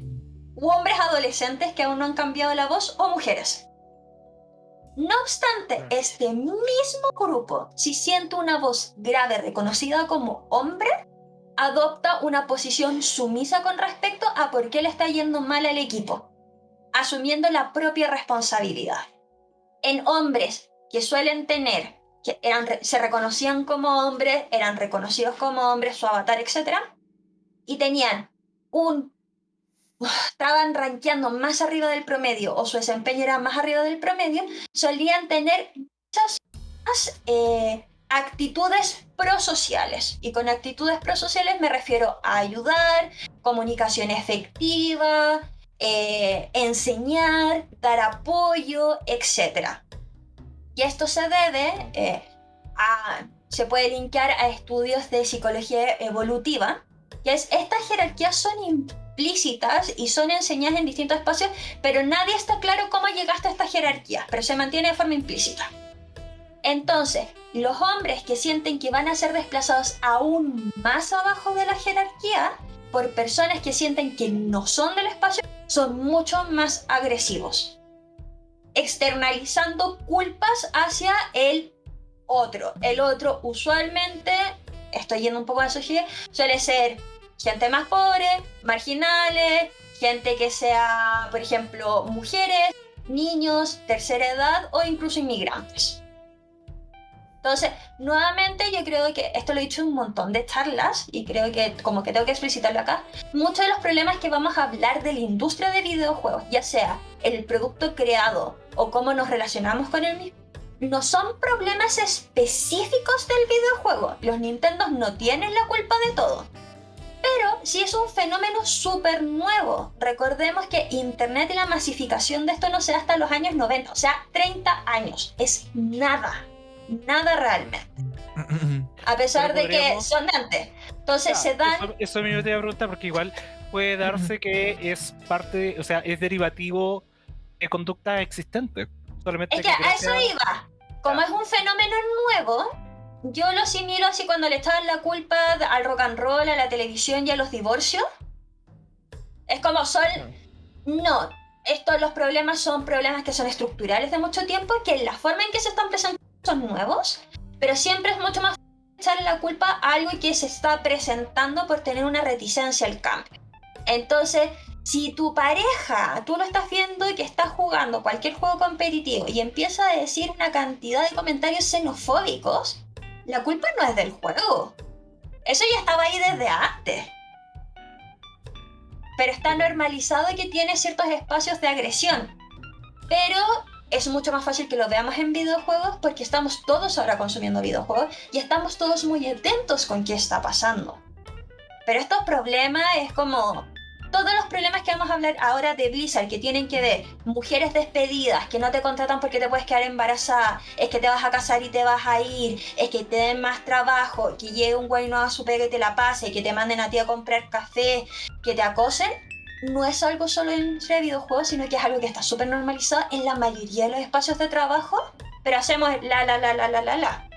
Speaker 3: u hombres adolescentes que aún no han cambiado la voz o mujeres. No obstante, este mismo grupo, si siente una voz grave reconocida como hombre, adopta una posición sumisa con respecto a por qué le está yendo mal al equipo, asumiendo la propia responsabilidad. En hombres que suelen tener, que eran, se reconocían como hombres, eran reconocidos como hombres, su avatar, etc., y tenían un estaban rankeando más arriba del promedio o su desempeño era más arriba del promedio, solían tener muchas eh, actitudes prosociales. Y con actitudes prosociales me refiero a ayudar, comunicación efectiva, eh, enseñar, dar apoyo, etc. Y esto se debe eh, a, se puede linkear a estudios de psicología evolutiva, que es estas jerarquías son implícitas y son enseñadas en distintos espacios, pero nadie está claro cómo llegaste a esta jerarquía, pero se mantiene de forma implícita. Entonces, los hombres que sienten que van a ser desplazados aún más abajo de la jerarquía por personas que sienten que no son del espacio son mucho más agresivos, externalizando culpas hacia el otro. El otro usualmente, estoy yendo un poco a sociedad, suele ser gente más pobre, marginales, gente que sea, por ejemplo, mujeres, niños, tercera edad o incluso inmigrantes. Entonces, nuevamente yo creo que esto lo he dicho en un montón de charlas y creo que como que tengo que explicitarlo acá. Muchos de los problemas que vamos a hablar de la industria de videojuegos, ya sea el producto creado o cómo nos relacionamos con el mismo, no son problemas específicos del videojuego. Los Nintendo no tienen la culpa de todo. Pero sí es un fenómeno súper nuevo. Recordemos que Internet y la masificación de esto no se da hasta los años 90, o sea, 30 años. Es nada nada realmente. A pesar de que son antes. Entonces se dan.
Speaker 2: Eso, me iba a preguntar porque igual puede darse que es parte, o sea, es derivativo de conducta existente.
Speaker 3: Solamente es que, a eso iba. Como es un fenómeno nuevo, yo lo asimilo así cuando le echaban la culpa al rock and roll, a la televisión y a los divorcios. Es como son. No, estos los problemas son problemas que son estructurales de mucho tiempo, que la forma en que se están presentando son nuevos, pero siempre es mucho más echarle la culpa a algo que se está presentando por tener una reticencia al cambio. Entonces, si tu pareja, tú lo estás viendo y que está jugando cualquier juego competitivo y empieza a decir una cantidad de comentarios xenofóbicos, la culpa no es del juego. Eso ya estaba ahí desde antes. Pero está normalizado que tiene ciertos espacios de agresión. Pero es mucho más fácil que lo veamos en videojuegos porque estamos todos ahora consumiendo videojuegos y estamos todos muy atentos con qué está pasando. Pero estos problemas es como todos los problemas que vamos a hablar ahora de Blizzard que tienen que ver mujeres despedidas, que no te contratan porque te puedes quedar embarazada, es que te vas a casar y te vas a ir, es que te den más trabajo, que llegue un güey no a su pega y te la pase, que te manden a ti a comprar café, que te acosen, no es algo solo entre videojuegos, sino que es algo que está súper normalizado en la mayoría de los espacios de trabajo, pero hacemos la, la, la, la, la, la, la.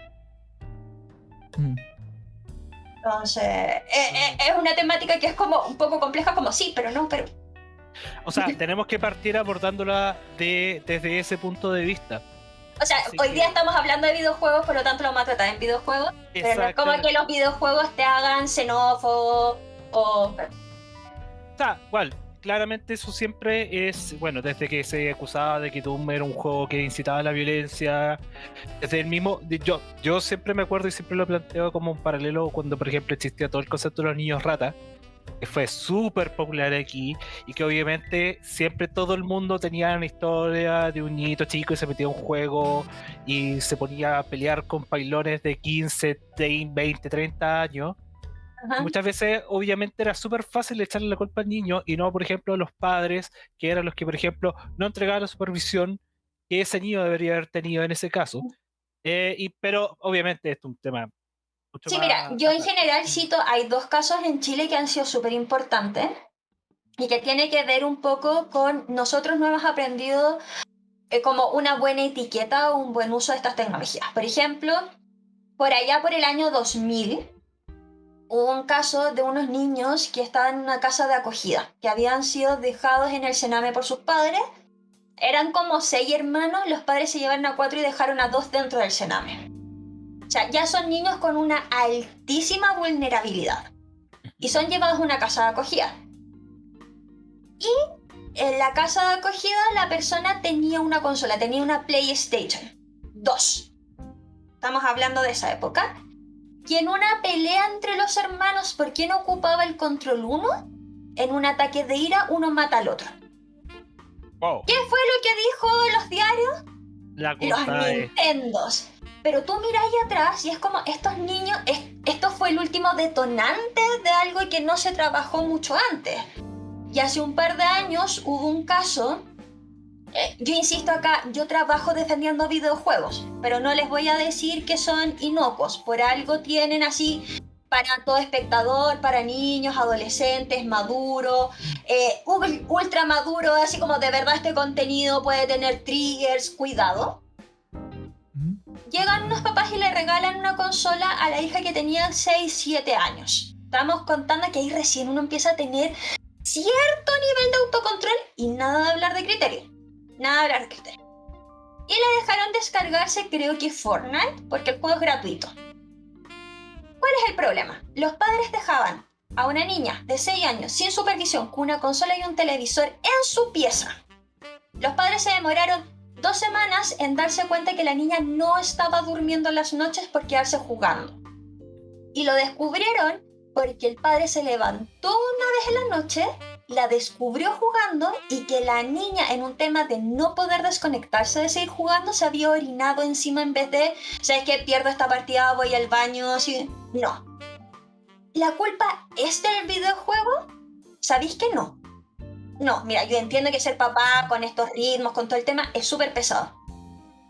Speaker 3: Mm. Entonces, eh, eh, es una temática que es como un poco compleja, como sí, pero no, pero...
Speaker 2: O sea, tenemos que partir abordándola de, desde ese punto de vista.
Speaker 3: O sea, hoy día estamos hablando de videojuegos, por lo tanto lo vamos a tratar en videojuegos, pero no es como que los videojuegos te hagan xenófobo o
Speaker 2: o sea, igual, claramente eso siempre es, bueno, desde que se acusaba de que Doom era un juego que incitaba a la violencia, desde el mismo, yo, yo siempre me acuerdo y siempre lo planteo como un paralelo cuando, por ejemplo, existía todo el concepto de los niños rata, que fue súper popular aquí y que obviamente siempre todo el mundo tenía una historia de un niñito chico y se metía en un juego y se ponía a pelear con pailones de 15, 20, 30 años Muchas veces, obviamente, era súper fácil echarle la culpa al niño y no, por ejemplo, a los padres, que eran los que, por ejemplo, no entregaban la supervisión que ese niño debería haber tenido en ese caso. Eh, y, pero, obviamente, esto es un tema.
Speaker 3: Mucho sí, mira, yo en general cito, hay dos casos en Chile que han sido súper importantes y que tiene que ver un poco con nosotros no hemos aprendido eh, como una buena etiqueta o un buen uso de estas tecnologías. Por ejemplo, por allá por el año 2000, hubo un caso de unos niños que estaban en una casa de acogida, que habían sido dejados en el Sename por sus padres. Eran como seis hermanos, los padres se llevaron a cuatro y dejaron a dos dentro del Sename. O sea, ya son niños con una altísima vulnerabilidad. Y son llevados a una casa de acogida. Y en la casa de acogida la persona tenía una consola, tenía una PlayStation 2. Estamos hablando de esa época y en una pelea entre los hermanos por quién ocupaba el control uno, en un ataque de ira uno mata al otro. ¿Qué fue lo que dijo los diarios?
Speaker 2: La
Speaker 3: los Nintendos. Pero tú miráis atrás y es como estos niños, esto fue el último detonante de algo que no se trabajó mucho antes. Y hace un par de años hubo un caso eh, yo insisto acá, yo trabajo defendiendo videojuegos, pero no les voy a decir que son inocuos. Por algo tienen así para todo espectador, para niños, adolescentes, maduro, eh, ultra maduro, así como de verdad este contenido puede tener triggers, cuidado. Llegan unos papás y le regalan una consola a la hija que tenía 6, 7 años. Estamos contando que ahí recién uno empieza a tener cierto nivel de autocontrol y nada de hablar de criterio. Nada de hablar de. Y le dejaron descargarse creo que Fortnite porque el juego es gratuito. ¿Cuál es el problema? Los padres dejaban a una niña de 6 años sin supervisión con una consola y un televisor en su pieza. Los padres se demoraron dos semanas en darse cuenta que la niña no estaba durmiendo las noches por quedarse jugando. Y lo descubrieron porque el padre se levantó una vez en la noche, la descubrió jugando y que la niña en un tema de no poder desconectarse de seguir jugando se había orinado encima en vez de, ¿sabes qué? Pierdo esta partida, voy al baño, así. No. ¿La culpa es del videojuego? ¿Sabéis que no? No, mira, yo entiendo que ser papá con estos ritmos, con todo el tema, es súper pesado.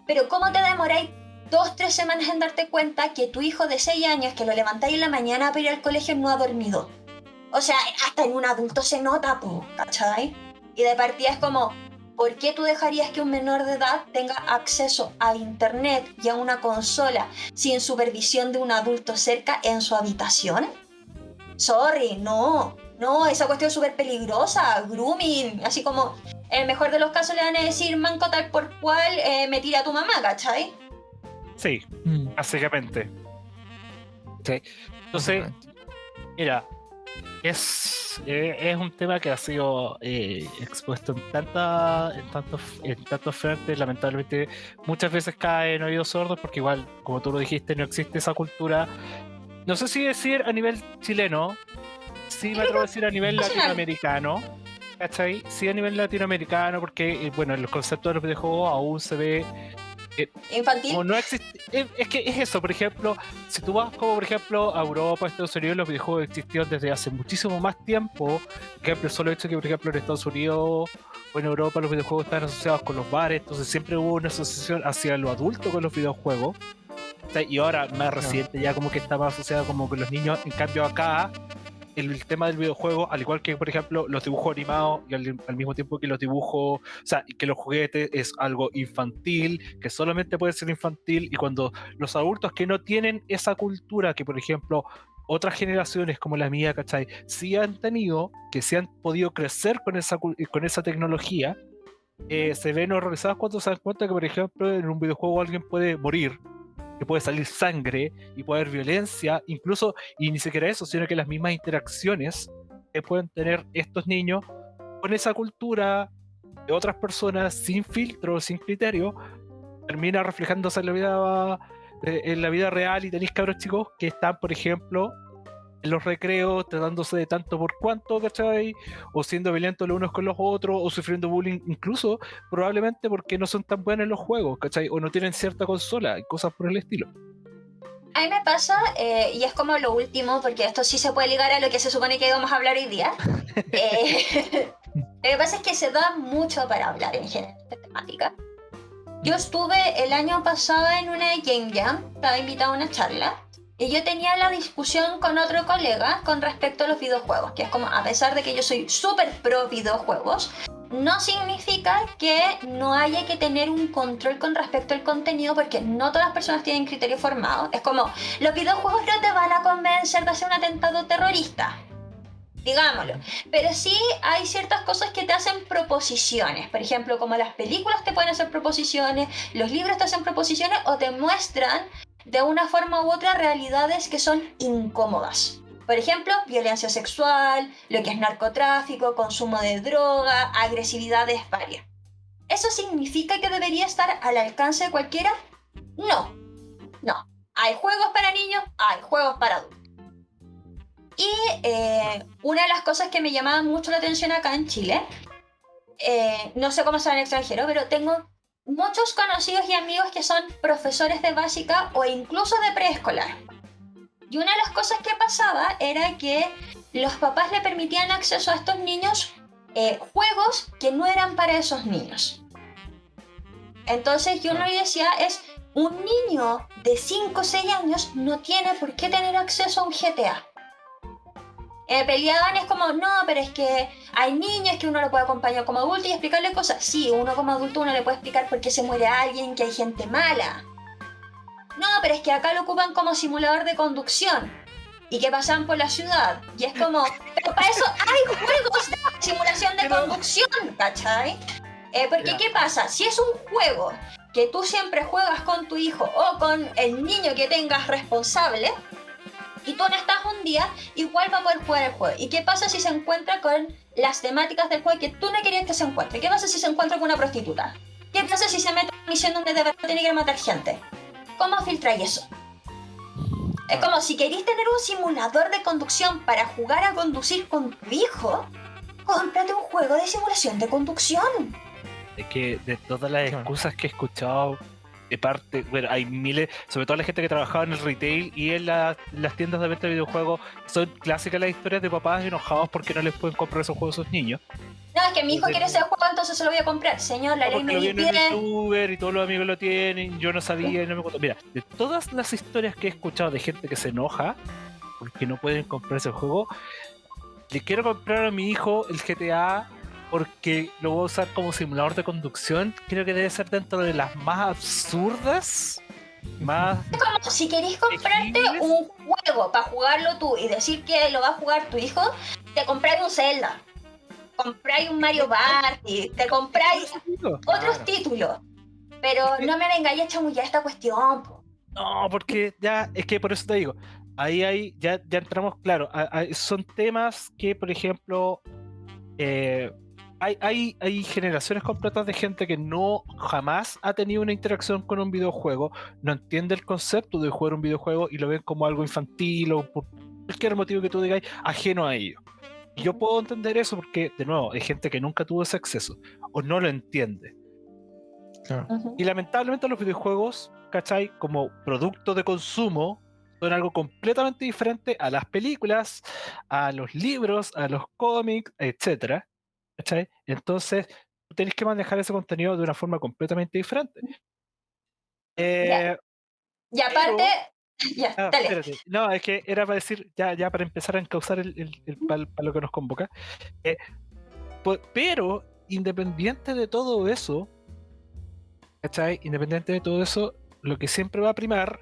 Speaker 3: Pero ¿cómo te demoráis dos, tres semanas en darte cuenta que tu hijo de 6 años, que lo levantáis en la mañana para ir al colegio, no ha dormido? O sea, hasta en un adulto se nota, ¿cachai? Y de partida es como, ¿por qué tú dejarías que un menor de edad tenga acceso a internet y a una consola sin supervisión de un adulto cerca en su habitación? Sorry, no. No, esa cuestión es súper peligrosa, grooming, así como en el mejor de los casos le van a decir manco tal por cual eh, me tira a tu mamá, ¿cachai?
Speaker 2: Sí, mm. básicamente. Sí. Entonces, mira, es, eh, es un tema que ha sido eh, expuesto en tanta, en tantos, en tantos frentes, lamentablemente muchas veces cae en oídos sordos porque igual, como tú lo dijiste, no existe esa cultura. No sé si decir a nivel chileno, sí me atrevo a decir a nivel latinoamericano. ¿Cachai? Sí a nivel latinoamericano, porque, eh, bueno, el concepto de los videojuegos aún se ve
Speaker 3: eh, Infantil.
Speaker 2: no existe, es, que es eso, por ejemplo, si tú vas como por ejemplo a Europa, Estados Unidos, los videojuegos existieron desde hace muchísimo más tiempo. Por ejemplo, solo hecho que por ejemplo en Estados Unidos o en Europa los videojuegos están asociados con los bares, entonces siempre hubo una asociación hacia lo adulto con los videojuegos. Y ahora más reciente ya como que estaba asociado como con los niños, en cambio acá el, tema del videojuego, al igual que, por ejemplo, los dibujos animados y al, mismo tiempo que los dibujos, o sea, que los juguetes es algo infantil, que solamente puede ser infantil, y cuando los adultos que no tienen esa cultura, que por ejemplo, otras generaciones como la mía, ¿cachai? Sí han tenido, que sí han podido crecer con esa, con esa tecnología, eh, se ven horrorizados cuando se dan cuenta que, por ejemplo, en un videojuego alguien puede morir que puede salir sangre y puede haber violencia, incluso, y ni siquiera eso, sino que las mismas interacciones que pueden tener estos niños con esa cultura de otras personas sin filtro, sin criterio, termina reflejándose en la vida, eh, en la vida real y tenéis cabros chicos que están, por ejemplo, en los recreos, tratándose de tanto por cuanto, ¿cachai? O siendo violentos los unos con los otros, o sufriendo bullying, incluso probablemente porque no son tan buenos en los juegos, ¿cachai? O no tienen cierta consola y cosas por el estilo.
Speaker 3: A mí me pasa, eh, y es como lo último, porque esto sí se puede ligar a lo que se supone que íbamos a hablar hoy día. Eh, lo que pasa es que se da mucho para hablar en general de temática. Yo estuve el año pasado en una Game Jam, estaba invitada a una charla, y yo tenía la discusión con otro colega con respecto a los videojuegos, que es como, a pesar de que yo soy súper pro videojuegos, no significa que no haya que tener un control con respecto al contenido porque no todas las personas tienen criterio formado. Es como, los videojuegos no te van a convencer de hacer un atentado terrorista. Digámoslo. Pero sí hay ciertas cosas que te hacen proposiciones. Por ejemplo, como las películas te pueden hacer proposiciones, los libros te hacen proposiciones o te muestran de una forma u otra realidades que son incómodas. Por ejemplo, violencia sexual, lo que es narcotráfico, consumo de droga, agresividades varias. ¿Eso significa que debería estar al alcance de cualquiera? No, no. Hay juegos para niños, hay juegos para adultos. Y eh, una de las cosas que me llamaba mucho la atención acá en Chile, eh, no sé cómo será en extranjero, pero tengo muchos conocidos y amigos que son profesores de básica o incluso de preescolar. Y una de las cosas que pasaba era que los papás le permitían acceso a estos niños eh, juegos que no eran para esos niños. Entonces yo no le decía, es un niño de 5 o 6 años no tiene por qué tener acceso a un GTA. Eh, peleaban es como, no, pero es que hay niños que uno lo puede acompañar como adulto y explicarle cosas. Sí, uno como adulto uno le puede explicar por qué se muere alguien, que hay gente mala. No, pero es que acá lo ocupan como simulador de conducción y que pasan por la ciudad. Y es como, pero para eso hay juegos de simulación de conducción, ¿cachai? Eh, porque ¿qué pasa? Si es un juego que tú siempre juegas con tu hijo o con el niño que tengas responsable, y tú no estás un día, igual va a poder jugar el juego. ¿Y qué pasa si se encuentra con las temáticas del juego que tú no querías que se encuentre? ¿Qué pasa si se encuentra con una prostituta? ¿Qué pasa si se mete en una misión donde de verdad tiene que matar gente? ¿Cómo filtráis eso? Es como si queréis tener un simulador de conducción para jugar a conducir con tu hijo, cómprate un juego de simulación de conducción.
Speaker 2: Es que de todas las excusas que he escuchado de parte, bueno, hay miles, sobre todo la gente que trabajaba en el retail y en las tiendas de venta de videojuegos, son clásicas las historias de papás enojados porque no les pueden comprar esos juegos a sus niños.
Speaker 3: No, es que mi hijo quiere ese juego, entonces se lo voy a comprar. Señor, la ley me
Speaker 2: dice. youtuber y todos los amigos lo tienen, yo no sabía y no me contó. Mira, de todas las historias que he escuchado de gente que se enoja porque no pueden comprar ese juego, le quiero comprar a mi hijo el GTA porque lo voy a usar como simulador de conducción. Creo que debe ser dentro de las más absurdas. Más.
Speaker 3: Es como si queréis comprarte un juego para jugarlo tú y decir que lo va a jugar tu hijo, te compráis un Zelda, compráis un Mario Party, te compráis otros títulos. Pero no me vengáis a chamullar esta cuestión.
Speaker 2: No, porque ya, es que por eso te digo, ahí hay, ya, ya entramos, claro, son temas que, por ejemplo, eh, hay, hay, generaciones completas de gente que no jamás ha tenido una interacción con un videojuego, no entiende el concepto de jugar un videojuego y lo ven como algo infantil o por cualquier motivo que tú digáis, ajeno a ello. Y yo puedo entender eso porque, de nuevo, hay gente que nunca tuvo ese acceso o no lo entiende. Y lamentablemente los videojuegos, ¿cachai? Como producto de consumo, son algo completamente diferente a las películas, a los libros, a los cómics, etcétera ¿Cachai? Entonces, tú tenés que manejar ese contenido de una forma completamente diferente.
Speaker 3: Eh, y aparte, ya, ah.
Speaker 2: No, es que era para decir, ya, ya para empezar a encauzar el, el, para lo que nos convoca. Eh, pero, independiente de todo eso, ¿cachai? Independiente de todo eso, lo que siempre va a primar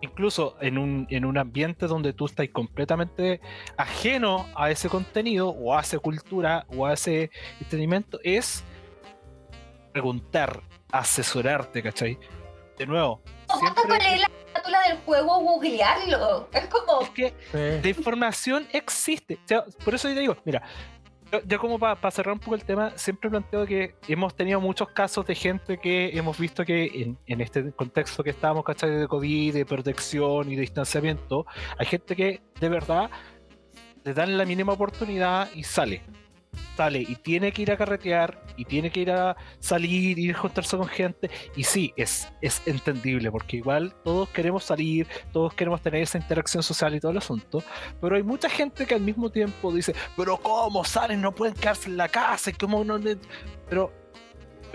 Speaker 2: incluso en un, en un ambiente donde tú estás completamente ajeno a ese contenido o a esa cultura o a ese entretenimiento, es preguntar, asesorarte, ¿cachai? De nuevo.
Speaker 3: Siempre... leer la carátula del juego, googlearlo. Es como.
Speaker 2: Es que la información existe. por eso yo te digo, mira, yo, como para cerrar un poco el tema, siempre planteo que hemos tenido muchos casos de gente que hemos visto que en, este contexto que estamos, ¿cachai? De COVID, de protección y de distanciamiento, hay gente que de verdad le dan la mínima oportunidad y sale sale y tiene que ir a carretear y tiene que ir a salir, ir a juntarse con gente. Y sí, es, es entendible, porque igual todos queremos salir, todos queremos tener esa interacción social y todo el asunto. Pero hay mucha gente que al mismo tiempo dice, pero ¿cómo salen? No pueden quedarse en la casa, ¿cómo no? Pero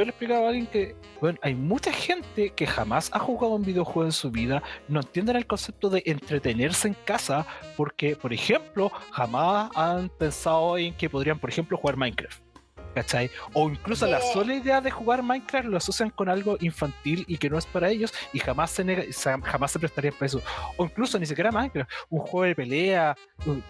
Speaker 2: yo le explicaba a alguien que, bueno, hay mucha gente que jamás ha jugado un videojuego en su vida, no entienden el concepto de entretenerse en casa, porque, por ejemplo, jamás han pensado en que podrían, por ejemplo, jugar Minecraft. ¿Cachai? O incluso la sola idea de jugar Minecraft lo asocian con algo infantil y que no es para ellos y jamás se, jamás se prestaría para eso. O incluso ni siquiera Minecraft, un juego de pelea,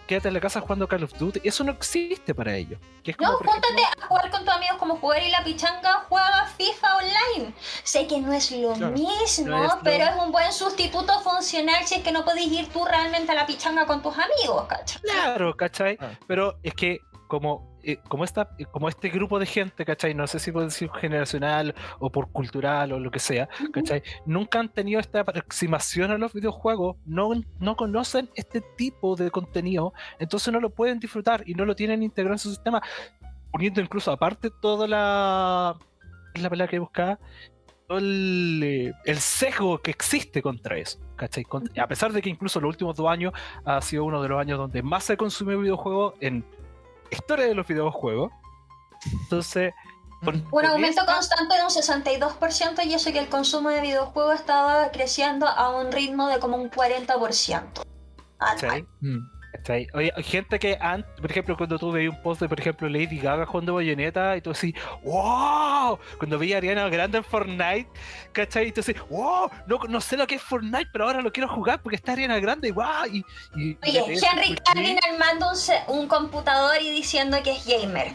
Speaker 2: quédate en la casa jugando Call of Duty, eso no existe para ellos.
Speaker 3: no, júntate a jugar con tus amigos como jugar y la pichanga juega FIFA online. Sé que no es lo mismo, pero es un buen sustituto funcional si es que no podéis ir tú realmente a la pichanga con tus amigos, ¿cachai?
Speaker 2: Claro, ¿cachai? Ah. Pero es que como, eh, como, esta, eh, como este grupo de gente, ¿cachai? No sé si puedo decir generacional o por cultural o lo que sea, ¿cachai? Nunca han tenido esta aproximación a los videojuegos, no, no conocen este tipo de contenido, entonces no lo pueden disfrutar y no lo tienen integrado en su sistema, poniendo incluso aparte toda la es la palabra que buscaba, todo el, eh, el sesgo que existe contra eso. ¿cachai? A pesar de que incluso los últimos dos años ha sido uno de los años donde más se consumió videojuegos en historia de los videojuegos. Entonces,
Speaker 3: Un aumento
Speaker 2: esta-
Speaker 3: constante de un 62% y eso que el consumo de videojuegos estaba creciendo a un ritmo de como un 40%. anual.
Speaker 2: ¿cachai?
Speaker 1: Mm.
Speaker 2: ¿Cachai? Oye, hay gente que, an- por ejemplo, cuando tú veías un post de, por ejemplo, Lady Gaga jugando Bayonetta y tú así, ¡Wow! Cuando veía a Ariana Grande en Fortnite, ¿cachai? Y tú así, ¡Wow! No, no sé lo que es Fortnite, pero ahora lo quiero jugar porque está Ariana Grande, ¡Wow! Y, y- y
Speaker 3: Oye, Henry Cavill armando un, un computador y diciendo que es gamer.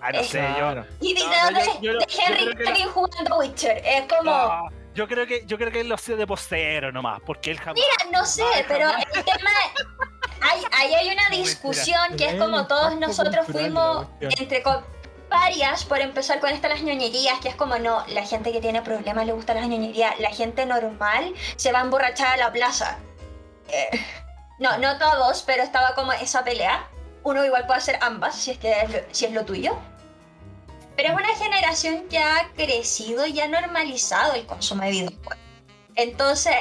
Speaker 2: Ah, no sé, yo.
Speaker 3: Y
Speaker 2: No,
Speaker 3: videos
Speaker 2: no, yo-
Speaker 3: de,
Speaker 2: yo-
Speaker 3: de Henry Cavill jugando Witcher. Es como,
Speaker 2: yo creo que yo creo que él lo hacía de postero nomás, porque él jamás.
Speaker 3: no sé, pero el tema... Hay, ahí hay una discusión que es como todos nosotros fuimos entre varias por empezar con estas las ñoñerías, que es como no, la gente que tiene problemas le gustan las ñoñerías, la gente normal se va a emborrachar a la plaza. Eh, no, no todos, pero estaba como esa pelea. Uno igual puede hacer ambas, si es que es lo, si es lo tuyo. Pero es una generación que ha crecido y ha normalizado el consumo de videojuegos. Entonces,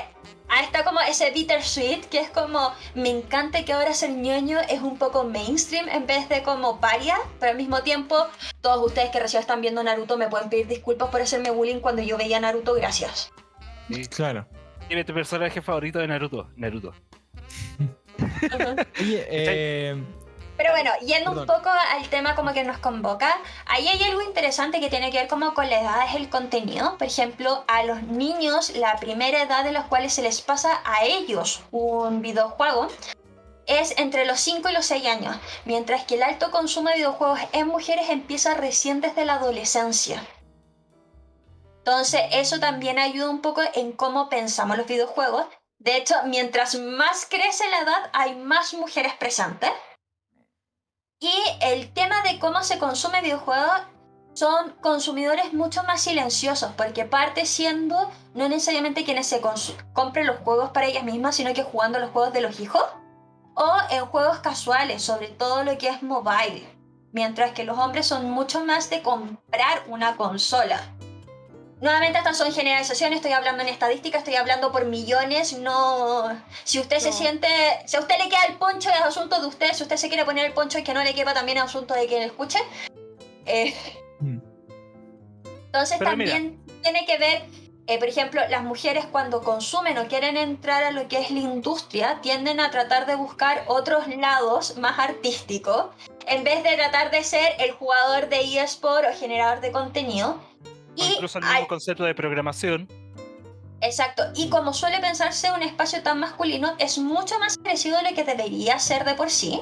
Speaker 3: ahí está como ese bittersweet, que es como, me encanta que ahora ser ñoño es un poco mainstream en vez de como paria, pero al mismo tiempo, todos ustedes que recién están viendo Naruto me pueden pedir disculpas por hacerme bullying cuando yo veía Naruto, gracias.
Speaker 1: Claro.
Speaker 2: ¿Quién es tu personaje favorito de Naruto? Naruto.
Speaker 1: Oye, eh,
Speaker 3: Pero bueno, yendo un poco al tema como que nos convoca, ahí hay algo interesante que tiene que ver como con la edad es el contenido. Por ejemplo, a los niños la primera edad de los cuales se les pasa a ellos un videojuego es entre los 5 y los 6 años, mientras que el alto consumo de videojuegos en mujeres empieza recién desde la adolescencia. Entonces, eso también ayuda un poco en cómo pensamos los videojuegos. De hecho, mientras más crece la edad, hay más mujeres presentes. Y el tema de cómo se consume videojuegos son consumidores mucho más silenciosos, porque parte siendo no necesariamente quienes se compren los juegos para ellas mismas, sino que jugando los juegos de los hijos, o en juegos casuales, sobre todo lo que es mobile, mientras que los hombres son mucho más de comprar una consola. Nuevamente estas son generalizaciones, estoy hablando en estadística, estoy hablando por millones, no... Si usted se
Speaker 1: No.
Speaker 3: siente... Si a usted le queda el poncho es asunto de usted, si usted se quiere poner el poncho y que no le quepa también es asunto de quien escuche. Eh,
Speaker 1: mm,
Speaker 3: entonces
Speaker 2: Pero
Speaker 3: también tiene que ver, eh, por ejemplo, las mujeres cuando consumen o quieren entrar a lo que es la industria, tienden a tratar de buscar otros lados más artísticos, en vez de tratar de ser el jugador de eSport o generador de contenido.
Speaker 2: O incluso el
Speaker 3: al-
Speaker 2: mismo concepto de programación.
Speaker 3: Exacto, y como suele pensarse un espacio tan masculino, es mucho más agresivo de lo que debería ser de por sí.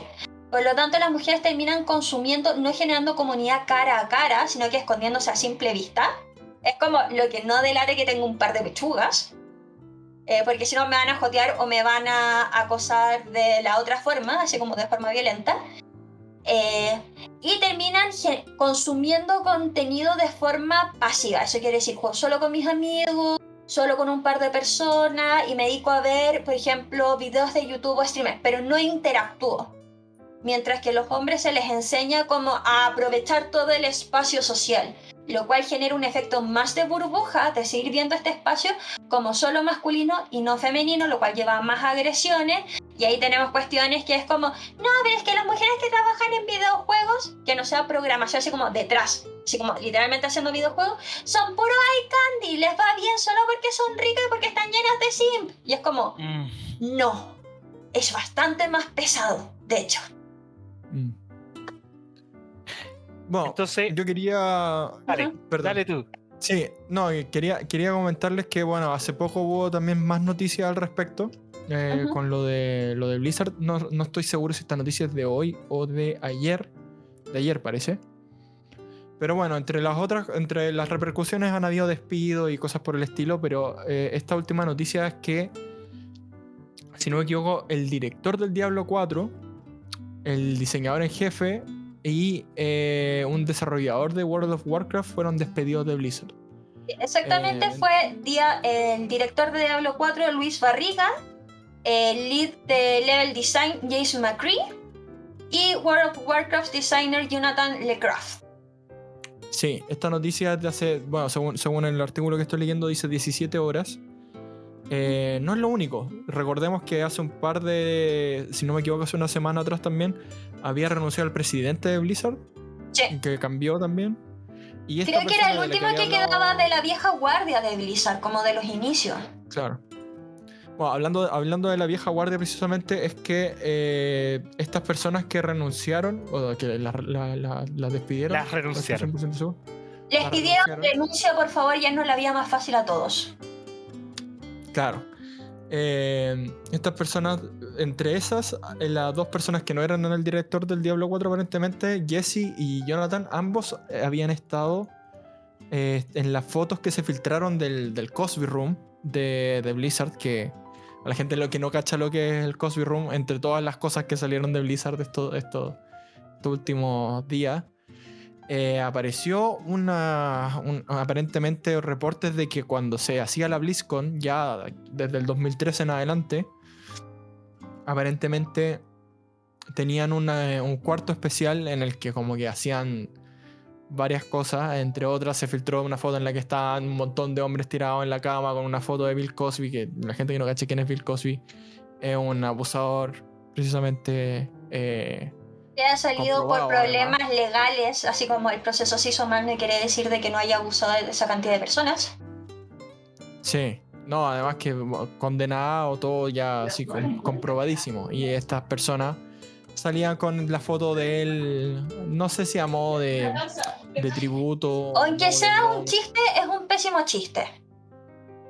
Speaker 3: Por lo tanto, las mujeres terminan consumiendo, no generando comunidad cara a cara, sino que escondiéndose a simple vista. Es como lo que no delate que tengo un par de pechugas. eh, porque si no me van a jotear o me van a acosar de la otra forma, así como de forma violenta. Eh, y terminan consumiendo contenido de forma pasiva. Eso quiere decir, juego solo con mis amigos, solo con un par de personas y me dedico a ver, por ejemplo, videos de YouTube o streamers, pero no interactúo. Mientras que a los hombres se les enseña como a aprovechar todo el espacio social, lo cual genera un efecto más de burbuja de seguir viendo este espacio como solo masculino y no femenino, lo cual lleva a más agresiones. Y ahí tenemos cuestiones que es como, no, pero es que las mujeres que trabajan en videojuegos, que no sea programación así como detrás, así como literalmente haciendo videojuegos, son puro eye candy, les va bien solo porque son ricas y porque están llenas de simp. Y es como,
Speaker 2: Mm.
Speaker 3: no, es bastante más pesado, de hecho.
Speaker 1: mm. Bueno,
Speaker 2: Entonces,
Speaker 1: yo quería.
Speaker 2: dale,
Speaker 1: Perdón.
Speaker 2: dale tú.
Speaker 1: Sí, no, quería, quería comentarles que, bueno, hace poco hubo también más noticias al respecto. Eh. Con lo de, lo de Blizzard. No, no estoy seguro si esta noticia es de hoy o de ayer. De ayer parece. Pero bueno, entre las otras, entre las repercusiones han habido despidos y cosas por el estilo, pero eh, esta última noticia es que, si no me equivoco, el director del Diablo 4, el diseñador en jefe y eh, un desarrollador de World of Warcraft fueron despedidos de Blizzard.
Speaker 3: Exactamente
Speaker 1: Eh,
Speaker 3: fue dia- el director de Diablo 4, Luis Barriga, el lead de Level Design, Jason McCree, y World of Warcraft designer Jonathan LeCraft.
Speaker 1: Sí, esta noticia es de hace, bueno, según, según el artículo que estoy leyendo, dice 17 horas. Eh, no es lo único. Recordemos que hace un par de, si no me equivoco, hace una semana atrás también, había renunciado el presidente de Blizzard,
Speaker 3: Sí.
Speaker 1: que cambió también. Y
Speaker 3: Creo que era el último que,
Speaker 1: hablado-
Speaker 3: quedaba de la vieja guardia de Blizzard, como de los inicios.
Speaker 1: Claro. Bueno, hablando, hablando de la vieja guardia precisamente, es que eh, estas personas que renunciaron, o que las la, despidieron.
Speaker 2: Las renunciaron.
Speaker 1: no estoy 100% seguro.
Speaker 3: Les pidieron renuncia, por favor, ya no la vía más fácil a todos.
Speaker 1: Claro. Eh, estas personas, entre esas, eh, las dos personas que no eran el director del Diablo 4, aparentemente, Jesse y Jonathan, ambos habían estado eh, en las fotos que se filtraron del, del Cosby Room de, de Blizzard, que a la gente lo que no cacha lo que es el Cosby Room, entre todas las cosas que salieron de Blizzard estos, estos, estos últimos días, eh, apareció una, un- aparentemente reportes de que cuando se hacía la BlizzCon, ya desde el 2013 en adelante, aparentemente tenían un cuarto especial en el que como que hacían varias cosas, entre otras se filtró una foto en la que estaban un montón de hombres tirados en la cama con una foto de Bill Cosby, que la gente que no cache quién es Bill Cosby es un abusador precisamente... eh,
Speaker 3: Que ha salido por problemas legales, así como el proceso se hizo mal, no quiere decir de que no haya abusado de esa cantidad de personas.
Speaker 1: Sí, no, además que condenado, todo ya así com- comprobadísimo. Y estas personas salían con la foto de él, no sé si a modo de, de tributo.
Speaker 3: Aunque sea un chiste, es un pésimo chiste.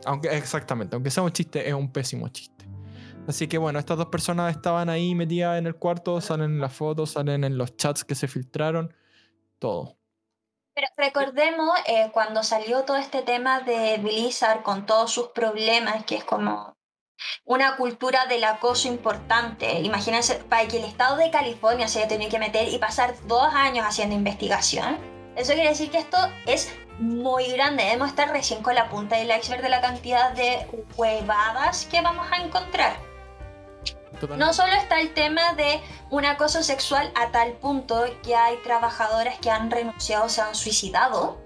Speaker 1: Aunque, exactamente, aunque sea un chiste, es un pésimo chiste. Así que bueno, estas dos personas estaban ahí metidas en el cuarto, salen en las fotos, salen en los chats que se filtraron, todo.
Speaker 3: Pero recordemos eh, cuando salió todo este tema de Blizzard con todos sus problemas, que es como una cultura del acoso importante. Imagínense, para que el estado de California se haya tenido que meter y pasar dos años haciendo investigación. Eso quiere decir que esto es muy grande. Debemos estar recién con la punta del iceberg de la cantidad de huevadas que vamos a encontrar.
Speaker 1: Totalmente.
Speaker 3: No solo está el tema de un acoso sexual a tal punto que hay trabajadoras que han renunciado o se han suicidado,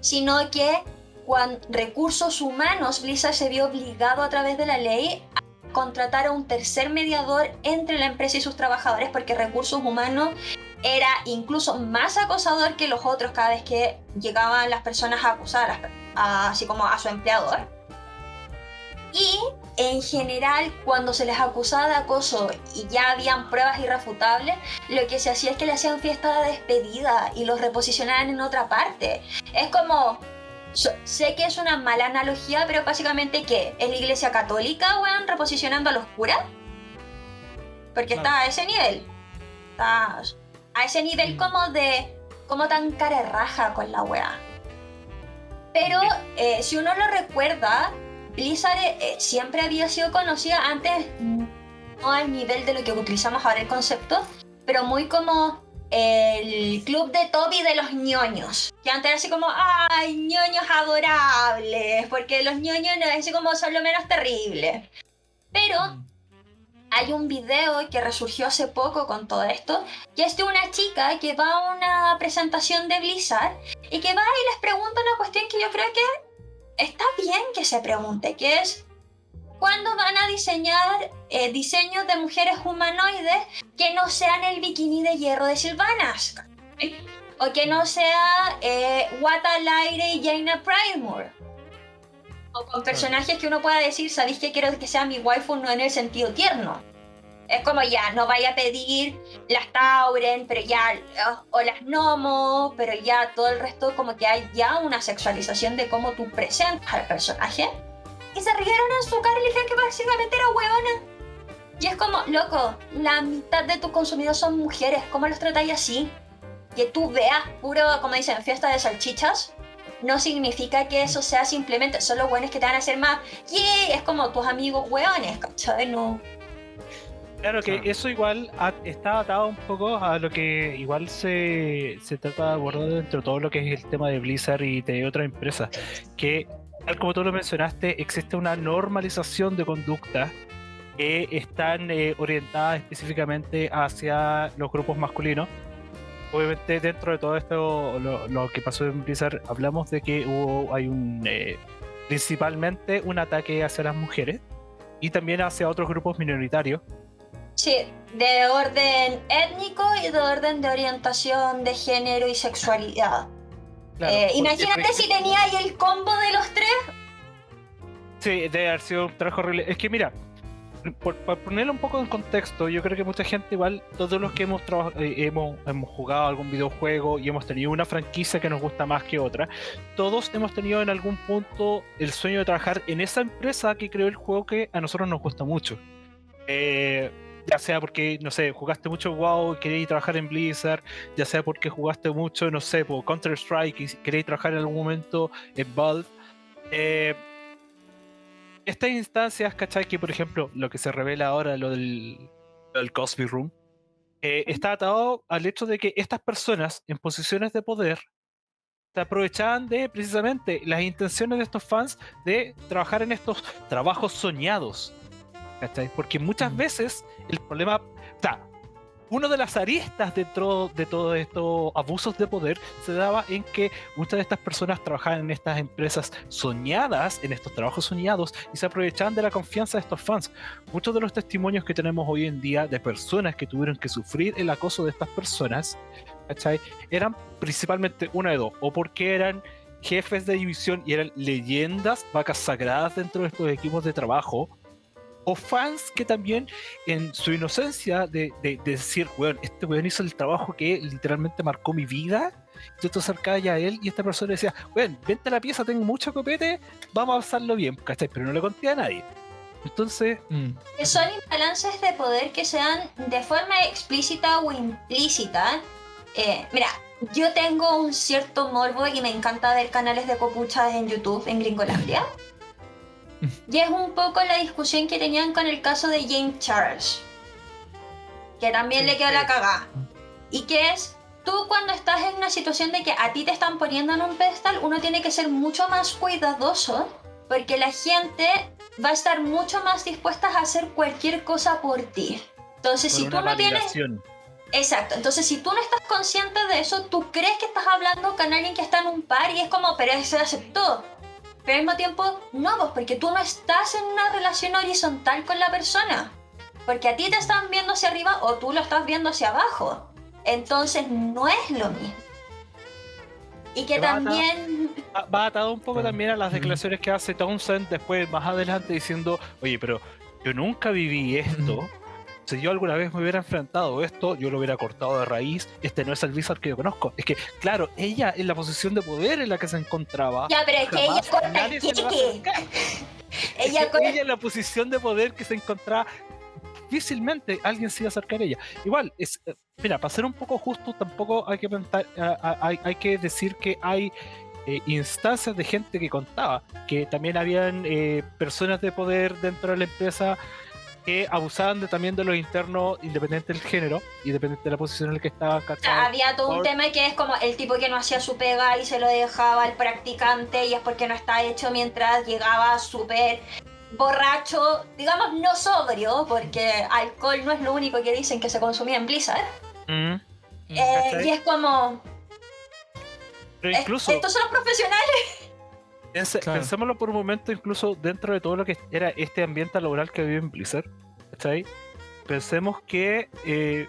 Speaker 3: sino que con recursos humanos Blizzard se vio obligado a través de la ley a contratar a un tercer mediador entre la empresa y sus trabajadores porque recursos humanos era incluso más acosador que los otros cada vez que llegaban las personas a acusar, así como a su empleador. Y en general, cuando se les acusaba de acoso y ya habían pruebas irrefutables, lo que se hacía es que le hacían fiesta de despedida y los reposicionaban en otra parte. Es como. Sé que es una mala analogía, pero básicamente, ¿qué? ¿Es la iglesia católica, weón, reposicionando a los curas? Porque está a ese nivel. Está a ese nivel como de. como tan cara raja con la weá. Pero eh, si uno lo recuerda, Blizzard eh, eh, siempre había sido conocida antes, no al nivel de lo que utilizamos ahora el concepto, pero muy como el club de Toby de los ñoños. Que antes era así como, ¡ay, ñoños adorables! Porque los ñoños no, así como son lo menos terribles. Pero hay un video que resurgió hace poco con todo esto, que es de una chica que va a una presentación de Blizzard y que va y les pregunta una cuestión que yo creo que está bien que se pregunte, que es ¿cuándo van a diseñar eh, diseños de mujeres humanoides que no sean el bikini de hierro de Sylvanas? O que no sea eh, Wata Lyre y Jaina Pridemore. O con personajes que uno pueda decir, ¿sabéis que quiero que sea mi waifu? No en el sentido tierno. Es como ya, no vaya a pedir las Tauren, pero ya, o las Nomo, pero ya todo el resto como que hay ya una sexualización de cómo tú presentas al personaje. Y se rieron en su cara y le dijeron que básicamente era huevona. Y es como, loco, la mitad de tus consumidores son mujeres, ¿cómo los tratáis así? Que tú veas puro, como dicen, fiesta de salchichas, no significa que eso sea simplemente solo buenos que te van a hacer más. ¡Yay! Es como tus amigos hueones, ¿cachai? No.
Speaker 2: Claro que eso igual está atado un poco a lo que igual se, se trata de abordar dentro de todo lo que es el tema de Blizzard y de otras empresas. Que, tal como tú lo mencionaste, existe una normalización de conductas que están eh, orientadas específicamente hacia los grupos masculinos obviamente dentro de todo esto, lo, que pasó en Blizzard, hablamos de que hubo, hay un, eh, principalmente un ataque hacia las mujeres y también hacia otros grupos minoritarios.
Speaker 3: Sí, de orden étnico y de orden de orientación de género y sexualidad. Eh, imagínate si tenía ahí el combo de los tres.
Speaker 2: Sí, debe haber sido un trabajo horrible. Es que mira, por, ponerlo un poco en contexto, yo creo que mucha gente, igual, todos los que hemos, eh, hemos, hemos jugado algún videojuego y hemos tenido una franquicia que nos gusta más que otra, todos hemos tenido en algún punto el sueño de trabajar en esa empresa que creó el juego que a nosotros nos gusta mucho. Eh, ya sea porque, no sé, jugaste mucho WoW y queréis trabajar en Blizzard, ya sea porque jugaste mucho, no sé, por Counter-Strike y queréis trabajar en algún momento en Valve. Eh, estas instancias, ¿cachai? Que por ejemplo, lo que se revela ahora, lo del, Cosby Room, eh, está atado al hecho de que estas personas en posiciones de poder se aprovechaban de precisamente las intenciones de estos fans de trabajar en estos trabajos soñados. ¿Cachai? Porque muchas veces el problema, uno de las aristas dentro de todos estos abusos de poder se daba en que muchas de estas personas trabajaban en estas empresas soñadas, en estos trabajos soñados, y se aprovechaban de la confianza de estos fans. Muchos de los testimonios que tenemos hoy en día de personas que tuvieron que sufrir el acoso de estas personas, ¿cachai? eran principalmente una de dos, o porque eran jefes de división y eran leyendas, vacas sagradas dentro de estos equipos de trabajo, o fans que también en su inocencia de, decir, weón, este weón hizo el trabajo que literalmente marcó mi vida, yo te acercaba ya a él y esta persona decía, weón, vente a la pieza, tengo mucho copete, vamos a pasarlo bien, ¿cachai? Pero no le conté a nadie. Entonces...
Speaker 3: Mm. Son imbalances de poder que sean de forma explícita o implícita. Eh, mira, yo tengo un cierto morbo y me encanta ver canales de copuchas en YouTube en Gringolandia. Y es un poco la discusión que tenían con el caso de James Charles, que también le quedó la cagada. Y que es, tú cuando estás en una situación de que a ti te están poniendo en un pedestal, uno tiene que ser mucho más cuidadoso, porque la gente va a estar mucho más dispuesta a hacer cualquier cosa por ti. Entonces, si tú no tienes... Exacto, entonces si tú no estás consciente de eso, tú crees que estás hablando con alguien que está en un par y es como, pero se aceptó. Pero al mismo tiempo, no, pues porque tú no estás en una relación horizontal con la persona. Porque a ti te están viendo hacia arriba o tú lo estás viendo hacia abajo. Entonces no es lo mismo. Y que también...
Speaker 2: va atado un poco también a las declaraciones que hace Townsend después, más adelante, diciendo, oye, pero yo nunca viví esto si yo alguna vez me hubiera enfrentado a esto, yo lo hubiera cortado de raíz. Este no es el Blizzard que yo conozco. Es que, claro, ella en la posición de poder en la que se encontraba.
Speaker 3: Ya, pero es que ella corta el
Speaker 2: ella, ella en la posición de poder que se encontraba, difícilmente alguien se iba a acercar a ella. Igual, es, eh, mira, para ser un poco justo, tampoco hay que, pensar, hay, hay que decir que hay eh, instancias de gente que contaba, que también habían eh, personas de poder dentro de la empresa que abusaban de, también de los internos independiente del género, independiente de la posición en la que estaban
Speaker 3: Había todo un tema que es como el tipo que no hacía su pega y se lo dejaba al practicante y es porque no está hecho mientras llegaba súper borracho, digamos no sobrio, porque alcohol no es lo único que dicen que se consumía en Blizzard. Mm. Eh, y es como...
Speaker 2: Pero incluso...
Speaker 3: estos son los profesionales.
Speaker 2: Pensémoslo por un momento, incluso dentro de todo lo que era este ambiente laboral que vive en Blizzard. ahí? Pensemos que eh,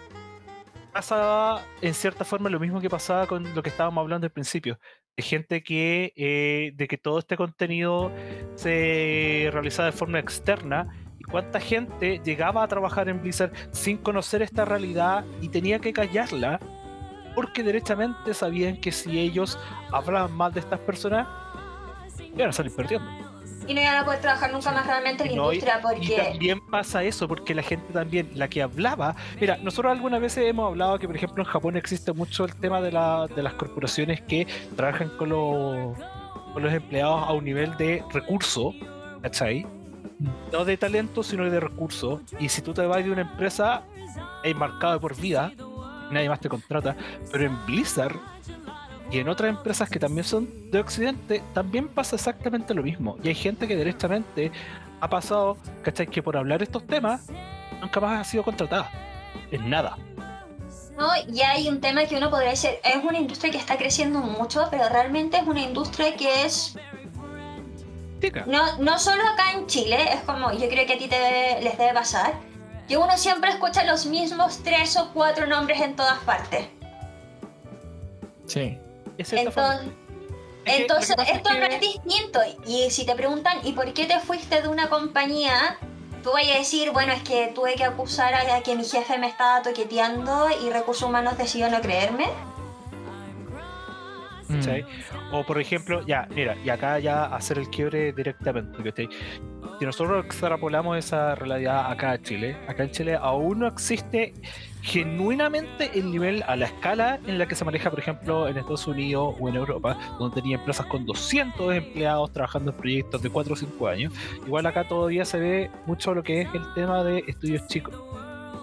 Speaker 2: pasaba en cierta forma lo mismo que pasaba con lo que estábamos hablando al principio. De gente que, eh, de que todo este contenido se realizaba de forma externa y cuánta gente llegaba a trabajar en Blizzard sin conocer esta realidad y tenía que callarla porque derechamente sabían que si ellos hablaban mal de estas personas y ahora salir perdiendo.
Speaker 3: Y no iban a poder trabajar nunca más realmente en la industria porque... Y
Speaker 2: también pasa eso, porque la gente también, la que hablaba... Mira, nosotros algunas veces hemos hablado que, por ejemplo, en Japón existe mucho el tema de, la, de las corporaciones que trabajan con los, con los empleados a un nivel de recurso, ¿cachai? No de talento, sino de recurso. Y si tú te vas de una empresa, es marcado por vida, nadie más te contrata. Pero en Blizzard y en otras empresas que también son de Occidente, también pasa exactamente lo mismo. Y hay gente que directamente ha pasado, ¿cachai? Que por hablar estos temas nunca más ha sido contratada. En nada.
Speaker 3: No, y hay un tema que uno podría decir, es una industria que está creciendo mucho, pero realmente es una industria que es no, no solo acá en Chile, es como, yo creo que a ti te les debe pasar, que uno siempre escucha los mismos tres o cuatro nombres en todas partes.
Speaker 1: Sí.
Speaker 3: Entonces, entonces esto no es distinto. Y si te preguntan, ¿y por qué te fuiste de una compañía? Tú vas a decir, bueno, es que tuve que acusar a que mi jefe me estaba toqueteando y Recursos Humanos decidió no creerme.
Speaker 2: ¿Sí? O por ejemplo, ya, mira, y acá ya hacer el quiebre directamente. Si nosotros extrapolamos esa realidad acá en Chile, acá en Chile aún no existe genuinamente el nivel a la escala en la que se maneja, por ejemplo, en Estados Unidos o en Europa, donde tenía empresas con 200 empleados trabajando en proyectos de 4 o 5 años. Igual acá todavía se ve mucho lo que es el tema de estudios chicos.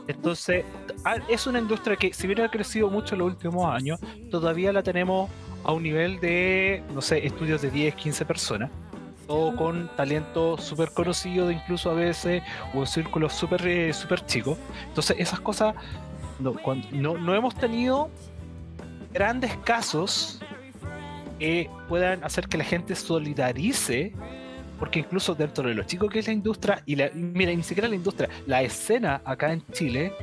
Speaker 2: Entonces, ah, es una industria que, si bien ha crecido mucho en los últimos años, todavía la tenemos a un nivel de, no sé, estudios de 10, 15 personas, todo con talento súper conocido, incluso a veces, o en círculos súper eh, super chicos. Entonces, esas cosas, no, no, no hemos tenido grandes casos que puedan hacer que la gente solidarice porque incluso dentro de lo chico que es la industria, y la, mira, ni siquiera la industria, la escena acá en Chile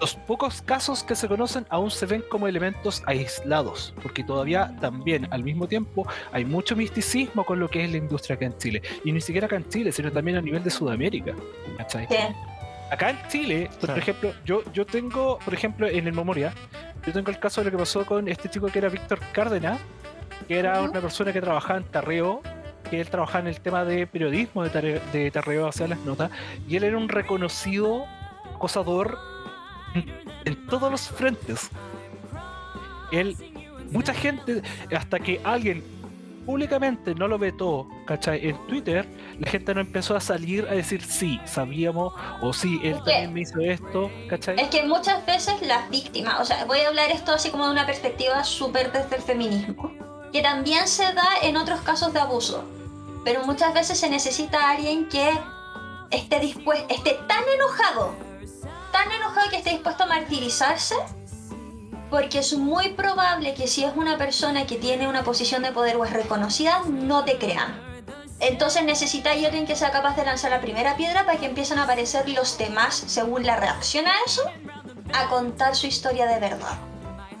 Speaker 2: los pocos casos que se conocen aún se ven como elementos aislados, porque todavía también al mismo tiempo hay mucho misticismo con lo que es la industria acá en Chile. Y ni siquiera acá en Chile, sino también a nivel de Sudamérica. Acá en Chile, por ejemplo, yo, yo tengo, por ejemplo, en el Memoria, yo tengo el caso de lo que pasó con este chico que era Víctor Cárdenas, que era una persona que trabajaba en Tarreo, que él trabajaba en el tema de periodismo de, tarreo, de Tarreo hacia las notas, y él era un reconocido acosador en todos los frentes. Él, mucha gente, hasta que alguien públicamente no lo vetó, ¿cachai? En Twitter, la gente no empezó a salir a decir sí, sabíamos, o sí, él también me hizo esto, ¿cachai?
Speaker 3: Es que muchas veces las víctimas, o sea, voy a hablar esto así como de una perspectiva súper desde el feminismo, que también se da en otros casos de abuso, pero muchas veces se necesita alguien que esté dispuesto, esté tan enojado tan enojado que esté dispuesto a martirizarse, porque es muy probable que si es una persona que tiene una posición de poder o es reconocida, no te crean. Entonces necesita alguien que sea capaz de lanzar la primera piedra para que empiecen a aparecer los demás, según la reacción a eso, a contar su historia de verdad.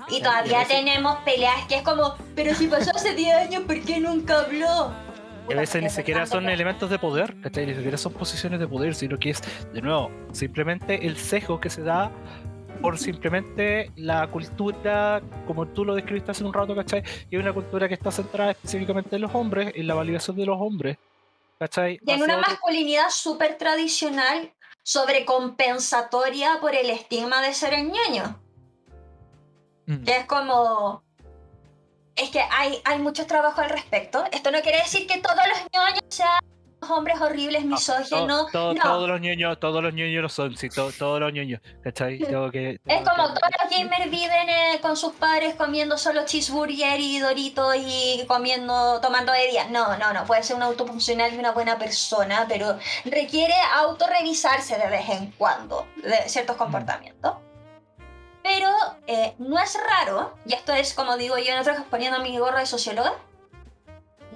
Speaker 3: Y todavía tenemos peleas que es como, pero si pasó hace 10 años, ¿por qué nunca habló?
Speaker 2: A veces ni siquiera son elementos de poder, ¿cachai? Ni siquiera son posiciones de poder, sino que es, de nuevo, simplemente el sesgo que se da por simplemente la cultura, como tú lo describiste hace un rato, ¿cachai? Y es una cultura que está centrada específicamente en los hombres, en la validación de los hombres, ¿cachai?
Speaker 3: Y en una masculinidad súper tradicional, sobrecompensatoria por el estigma de ser el ñoño. Mm. Que es como, es que hay, hay mucho trabajo al respecto. Esto no quiere decir que todos los ñoños sean hombres horribles, misóginos.
Speaker 2: No, Todos los ñoños, todos los ñoños lo son, sí, todos los ñoños, ¿cachai? que,
Speaker 3: es como todos los gamers viven eh, con sus padres comiendo solo cheeseburger y doritos y comiendo, tomando de día. No, no, no, puede ser un autofuncional y una buena persona, pero requiere autorrevisarse de vez en cuando de ciertos mm. Pero eh, no es raro, y esto es como digo yo en otros poniendo mi gorro de socióloga,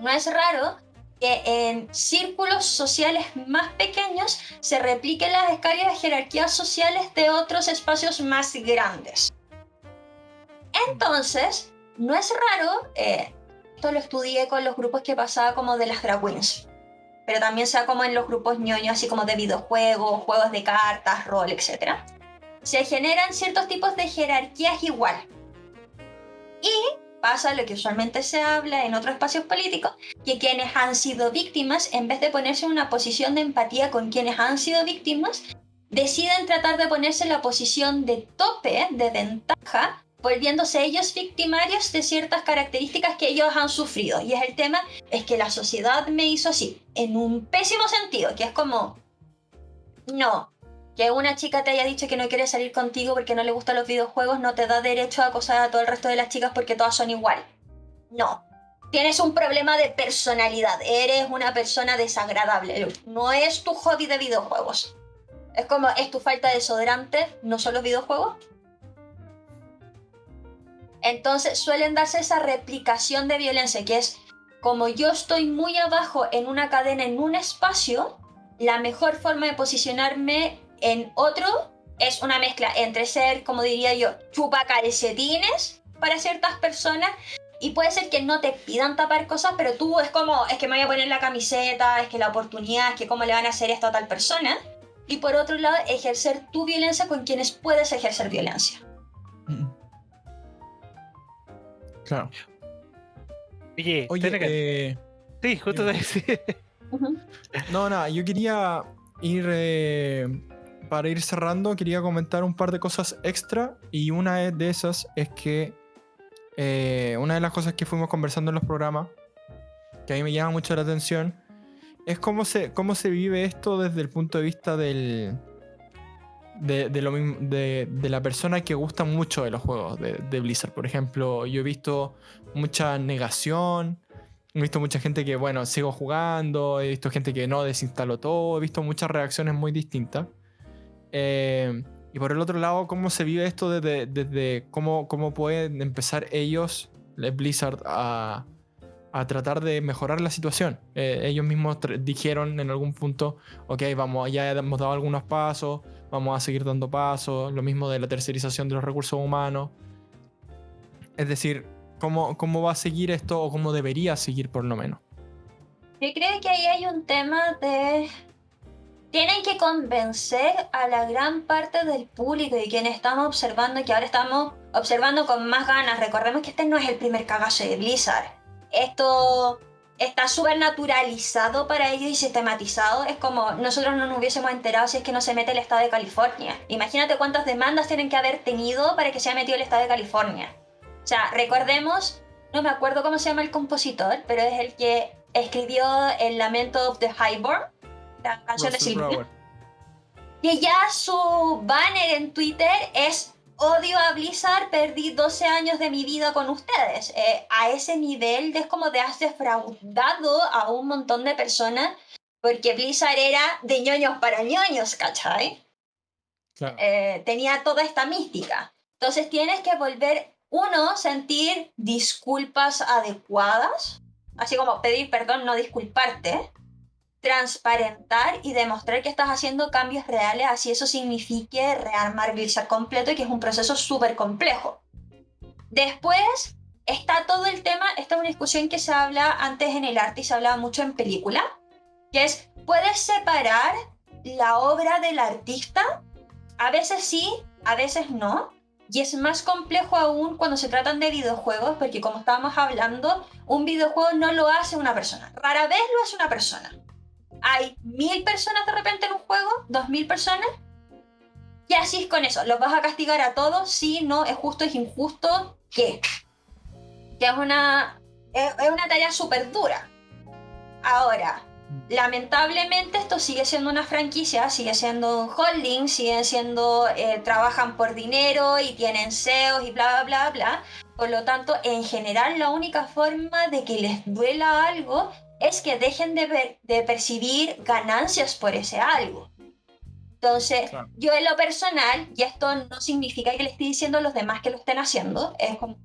Speaker 3: no es raro que en círculos sociales más pequeños se repliquen las escalas de jerarquías sociales de otros espacios más grandes. Entonces, no es raro, eh, esto lo estudié con los grupos que pasaba como de las drag queens, pero también sea como en los grupos ñoños, así como de videojuegos, juegos de cartas, rol, etc se generan ciertos tipos de jerarquías igual. Y pasa lo que usualmente se habla en otros espacios políticos, que quienes han sido víctimas, en vez de ponerse en una posición de empatía con quienes han sido víctimas, deciden tratar de ponerse en la posición de tope, de ventaja, volviéndose ellos victimarios de ciertas características que ellos han sufrido. Y es el tema, es que la sociedad me hizo así, en un pésimo sentido, que es como, no, que una chica te haya dicho que no quiere salir contigo porque no le gustan los videojuegos no te da derecho a acosar a todo el resto de las chicas porque todas son igual. No. Tienes un problema de personalidad. Eres una persona desagradable. No es tu hobby de videojuegos. Es como, es tu falta de desodorante, no son los videojuegos. Entonces suelen darse esa replicación de violencia, que es como yo estoy muy abajo en una cadena, en un espacio, la mejor forma de posicionarme en otro es una mezcla entre ser, como diría yo, chupa calcetines para ciertas personas y puede ser que no te pidan tapar cosas, pero tú es como, es que me voy a poner la camiseta, es que la oportunidad, es que cómo le van a hacer esto a tal persona. Y por otro lado, ejercer tu violencia con quienes puedes ejercer violencia.
Speaker 1: Claro.
Speaker 2: Oye,
Speaker 1: Oye,
Speaker 2: que...
Speaker 1: eh,
Speaker 2: sí, justo te decía.
Speaker 1: no, nada, yo quería ir, eh, para ir cerrando, quería comentar un par de cosas extra y una de esas es que eh, una de las cosas que fuimos conversando en los programas, que a mí me llama mucho la atención, es cómo se, cómo se vive esto desde el punto de vista del, de, la persona que gusta mucho de los juegos de, de Blizzard. Por ejemplo, yo he visto mucha negación, he visto mucha gente que, bueno, sigo jugando, he visto gente que no desinstaló todo, he visto muchas reacciones muy distintas. Eh, y por el otro lado, cómo se vive esto desde, desde cómo, cómo pueden empezar ellos, Blizzard, a, a tratar de mejorar la situación. Eh, ellos mismos dijeron en algún punto, ok, vamos, ya hemos dado algunos pasos, vamos a seguir dando pasos, lo mismo de la tercerización de los recursos humanos. Es decir, ¿cómo, cómo va a seguir esto o cómo debería seguir por lo menos?
Speaker 3: Yo creo que ahí hay un tema de... Tienen que convencer a la gran parte del público y quienes estamos observando, que ahora estamos observando con más ganas. Recordemos que este no es el primer cagazo de Blizzard. Esto está súper naturalizado para ellos y sistematizado. Es como nosotros no nos hubiésemos enterado si es que no se mete el estado de California. Imagínate cuántas demandas tienen que haber tenido para que se haya metido el estado de California. O sea, recordemos, no me acuerdo cómo se llama el compositor, pero es el que escribió el Lamento of the Highborn, la canción de.
Speaker 1: Brower.
Speaker 3: Que ya su banner en Twitter es odio a Blizzard, perdí 12 años de mi vida con ustedes. Eh, a ese nivel es como de has defraudado a un montón de personas porque Blizzard era de ñoños para ñoños, ¿cachai?
Speaker 1: Claro.
Speaker 3: Eh, tenía toda esta mística. Entonces tienes que volver, uno, sentir disculpas adecuadas, así como pedir perdón, no disculparte, transparentar y demostrar que estás haciendo cambios reales, así eso signifique rearmar Blizzard completo y que es un proceso súper complejo. Después está todo el tema, esta es una discusión que se habla antes en el arte y se hablaba mucho en película, que es, ¿puedes separar la obra del artista? A veces sí, a veces no. Y es más complejo aún cuando se tratan de videojuegos, porque como estábamos hablando, un videojuego no lo hace una persona. Rara vez lo hace una persona. Hay mil personas de repente en un juego, dos mil personas. Y así es con eso. ¿Los vas a castigar a todos? Sí, no, es justo, es injusto. ¿Qué? Que es una, es, una tarea súper dura. Ahora, lamentablemente esto sigue siendo una franquicia, sigue siendo un holding, siguen siendo, eh, trabajan por dinero y tienen SEOs y bla, bla, bla, bla. Por lo tanto, en general, la única forma de que les duela algo es que dejen de, ver- de percibir ganancias por ese algo. Entonces,
Speaker 1: Claro.
Speaker 3: yo en lo personal, y esto no significa que le esté diciendo a los demás que lo estén haciendo, es como,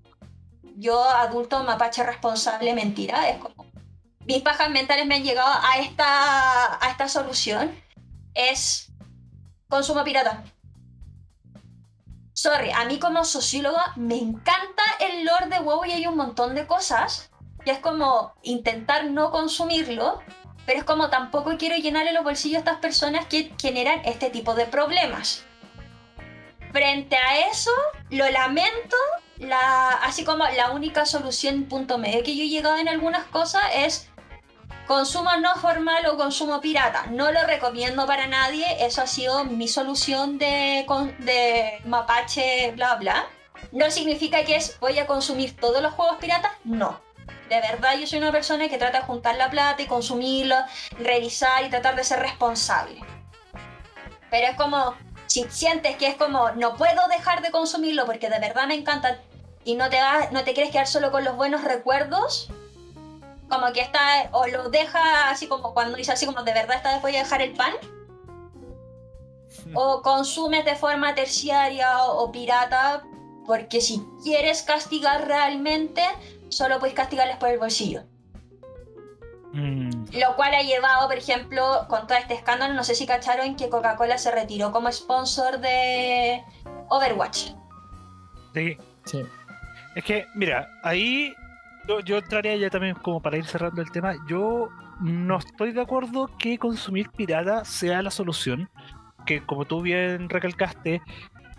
Speaker 3: yo adulto mapache responsable, mentira, es como, mis pajas mentales me han llegado a esta, a esta solución, es consumo pirata. Sorry, a mí como socióloga me encanta el lore de WoW y hay un montón de cosas que es como intentar no consumirlo, pero es como tampoco quiero llenarle los bolsillos a estas personas que generan este tipo de problemas. Frente a eso, lo lamento, la, así como la única solución punto medio que yo he llegado en algunas cosas es consumo no formal o consumo pirata. No lo recomiendo para nadie, eso ha sido mi solución de mapache, bla bla. No significa que es voy a consumir todos los juegos piratas, no. De verdad yo soy una persona que trata de juntar la plata y consumirlo, revisar y tratar de ser responsable. Pero es como, si sientes que es como, no puedo dejar de consumirlo porque de verdad me encanta y no te, vas, no te quieres quedar solo con los buenos recuerdos, como que está, o lo deja así como cuando dice así como, de verdad esta vez voy a dejar el pan, o consumes de forma terciaria o, o pirata Porque si quieres castigar realmente, solo puedes castigarles por el bolsillo.
Speaker 2: Mm,
Speaker 3: Lo cual ha llevado, por ejemplo, con todo este escándalo, no sé si cacharon que Coca-Cola se retiró como sponsor de Overwatch.
Speaker 2: sí.
Speaker 1: Sí.
Speaker 2: Es que, mira, ahí yo, yo entraría ya también como para ir cerrando el tema. Yo no estoy de acuerdo que consumir pirata sea la solución. Que como tú bien recalcaste,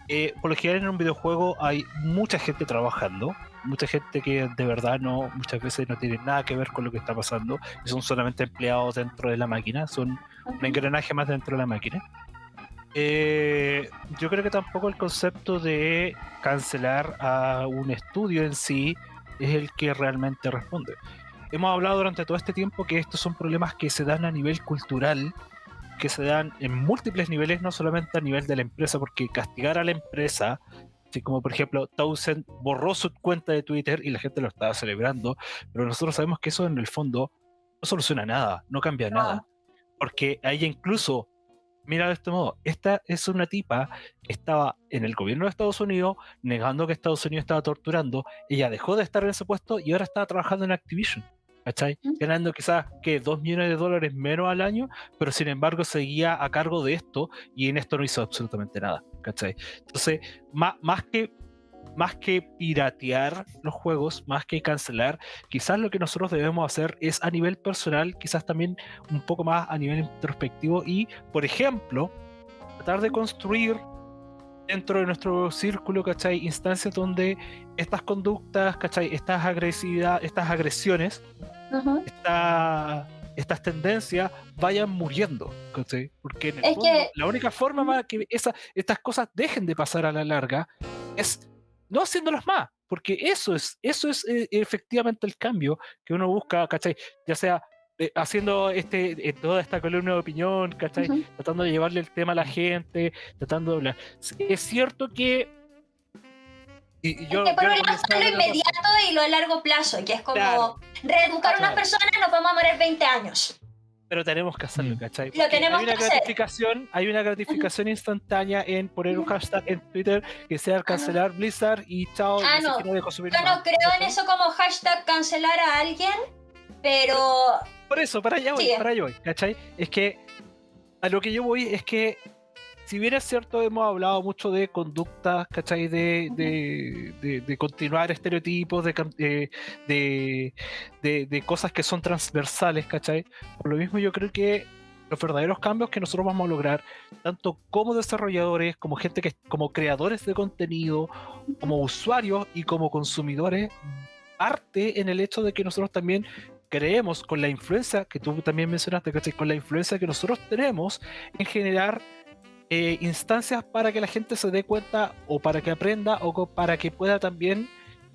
Speaker 2: eh, por lo general en un videojuego hay mucha gente trabajando, mucha gente que de verdad no, muchas veces no tiene nada que ver con lo que está pasando, y son solamente empleados dentro de la máquina, son un engranaje más dentro de la máquina. Eh, yo creo que tampoco el concepto de cancelar a un estudio en sí es el que realmente responde. Hemos hablado durante todo este tiempo que estos son problemas que se dan a nivel cultural, que se dan en múltiples niveles, no solamente a nivel de la empresa, porque castigar a la empresa, así como por ejemplo Townsend borró su cuenta de Twitter y la gente lo estaba celebrando, pero nosotros sabemos que eso en el fondo no soluciona nada, no cambia
Speaker 3: No.
Speaker 2: nada, porque a ella incluso, mira de este modo, esta es una tipa que estaba en el gobierno de Estados Unidos negando que Estados Unidos estaba torturando, ella dejó de estar en ese puesto y ahora está trabajando en Activision. ¿Cachai? Ganando quizás que 2 millones de dólares menos al año, pero sin embargo seguía a cargo de esto y en esto no hizo absolutamente nada. ¿Cachai? Entonces, más, más que más que piratear los juegos, más que cancelar, quizás lo que nosotros debemos hacer es a nivel personal, quizás también un poco más a nivel introspectivo y, por ejemplo, tratar de construir dentro de nuestro círculo, ¿cachai? Instancias donde estas conductas, ¿cachai? Estas agresividad, estas agresiones,
Speaker 3: Ujú.
Speaker 2: esta- estas tendencias vayan muriendo, ¿cachai? Porque en el
Speaker 3: Es
Speaker 2: fondo,
Speaker 3: que-
Speaker 2: la única forma para que esa- estas cosas dejen de pasar a la larga es no haciéndolas más, porque eso es, eso es eh, efectivamente el cambio que uno busca, ¿cachai? Ya sea eh, haciendo este, eh, toda esta columna de opinión, ¿cachai?
Speaker 3: Ujú.
Speaker 2: Tratando de llevarle el tema a la gente, tratando de hablar. Sí, Es cierto que... y- y yo-
Speaker 3: Es que por
Speaker 2: yo
Speaker 3: un
Speaker 2: lo
Speaker 3: lado está lo
Speaker 2: de
Speaker 3: inmediato y lo a largo plazo, que es como
Speaker 2: Claro.
Speaker 3: reeducar a unas
Speaker 2: Claro.
Speaker 3: personas nos vamos a morir 20 años.
Speaker 2: Pero tenemos que hacerlo,
Speaker 1: Mm.
Speaker 2: ¿cachai?
Speaker 3: Lo tenemos
Speaker 2: hay una
Speaker 3: que hacer.
Speaker 2: gratificación, hay una gratificación instantánea en poner un hashtag en Twitter que sea cancelar Blizzard y chao,
Speaker 3: Ah, no. Yo
Speaker 2: más,
Speaker 3: no creo en eso como hashtag cancelar a alguien, pero
Speaker 2: Por eso, para allá voy,
Speaker 3: Sí.
Speaker 2: para allá voy, ¿cachai? Es que a lo que yo voy es que si bien es cierto, hemos hablado mucho de conductas, ¿cachai? De, de, de- de continuar estereotipos, de, cam- de, de, de- de cosas que son transversales, ¿cachai? Por lo mismo yo creo que los verdaderos cambios que nosotros vamos a lograr, tanto como desarrolladores, como gente que, como creadores de contenido, como usuarios y como consumidores, parte en el hecho de que nosotros también creemos con la influencia que tú también mencionaste, ¿cachai? Con la influencia que nosotros tenemos en generar eh, instancias para que la gente se dé cuenta o para que aprenda o para que pueda también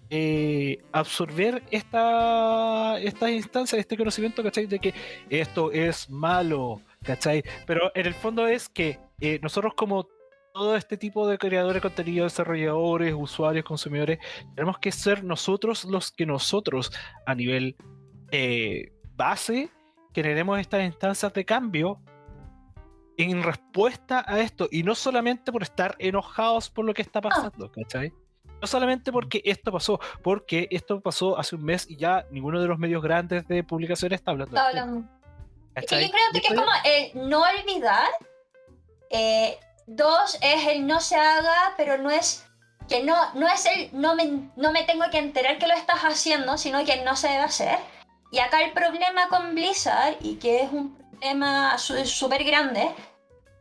Speaker 2: eh, absorber esta, estas instancias, este conocimiento, ¿cachai? De que esto es malo, ¿cachai? Pero en el fondo es que eh, nosotros como todo este tipo de creadores de contenido, desarrolladores, usuarios, consumidores, tenemos que ser nosotros los que nosotros a nivel base generemos estas instancias de cambio en respuesta a esto y no solamente por estar enojados por lo que está pasando, ¿cachai? No solamente porque esto pasó, porque esto pasó hace un mes y ya ninguno de los medios grandes de publicación está hablando. tema,
Speaker 3: hablamos. Es que yo creo que es como el no olvidar. eh, dos es el no se haga, pero no es que no, no es el no me, no me tengo que enterar que lo estás haciendo, sino que no se debe hacer. Y acá el problema con Blizzard, y que es un problema súper grande,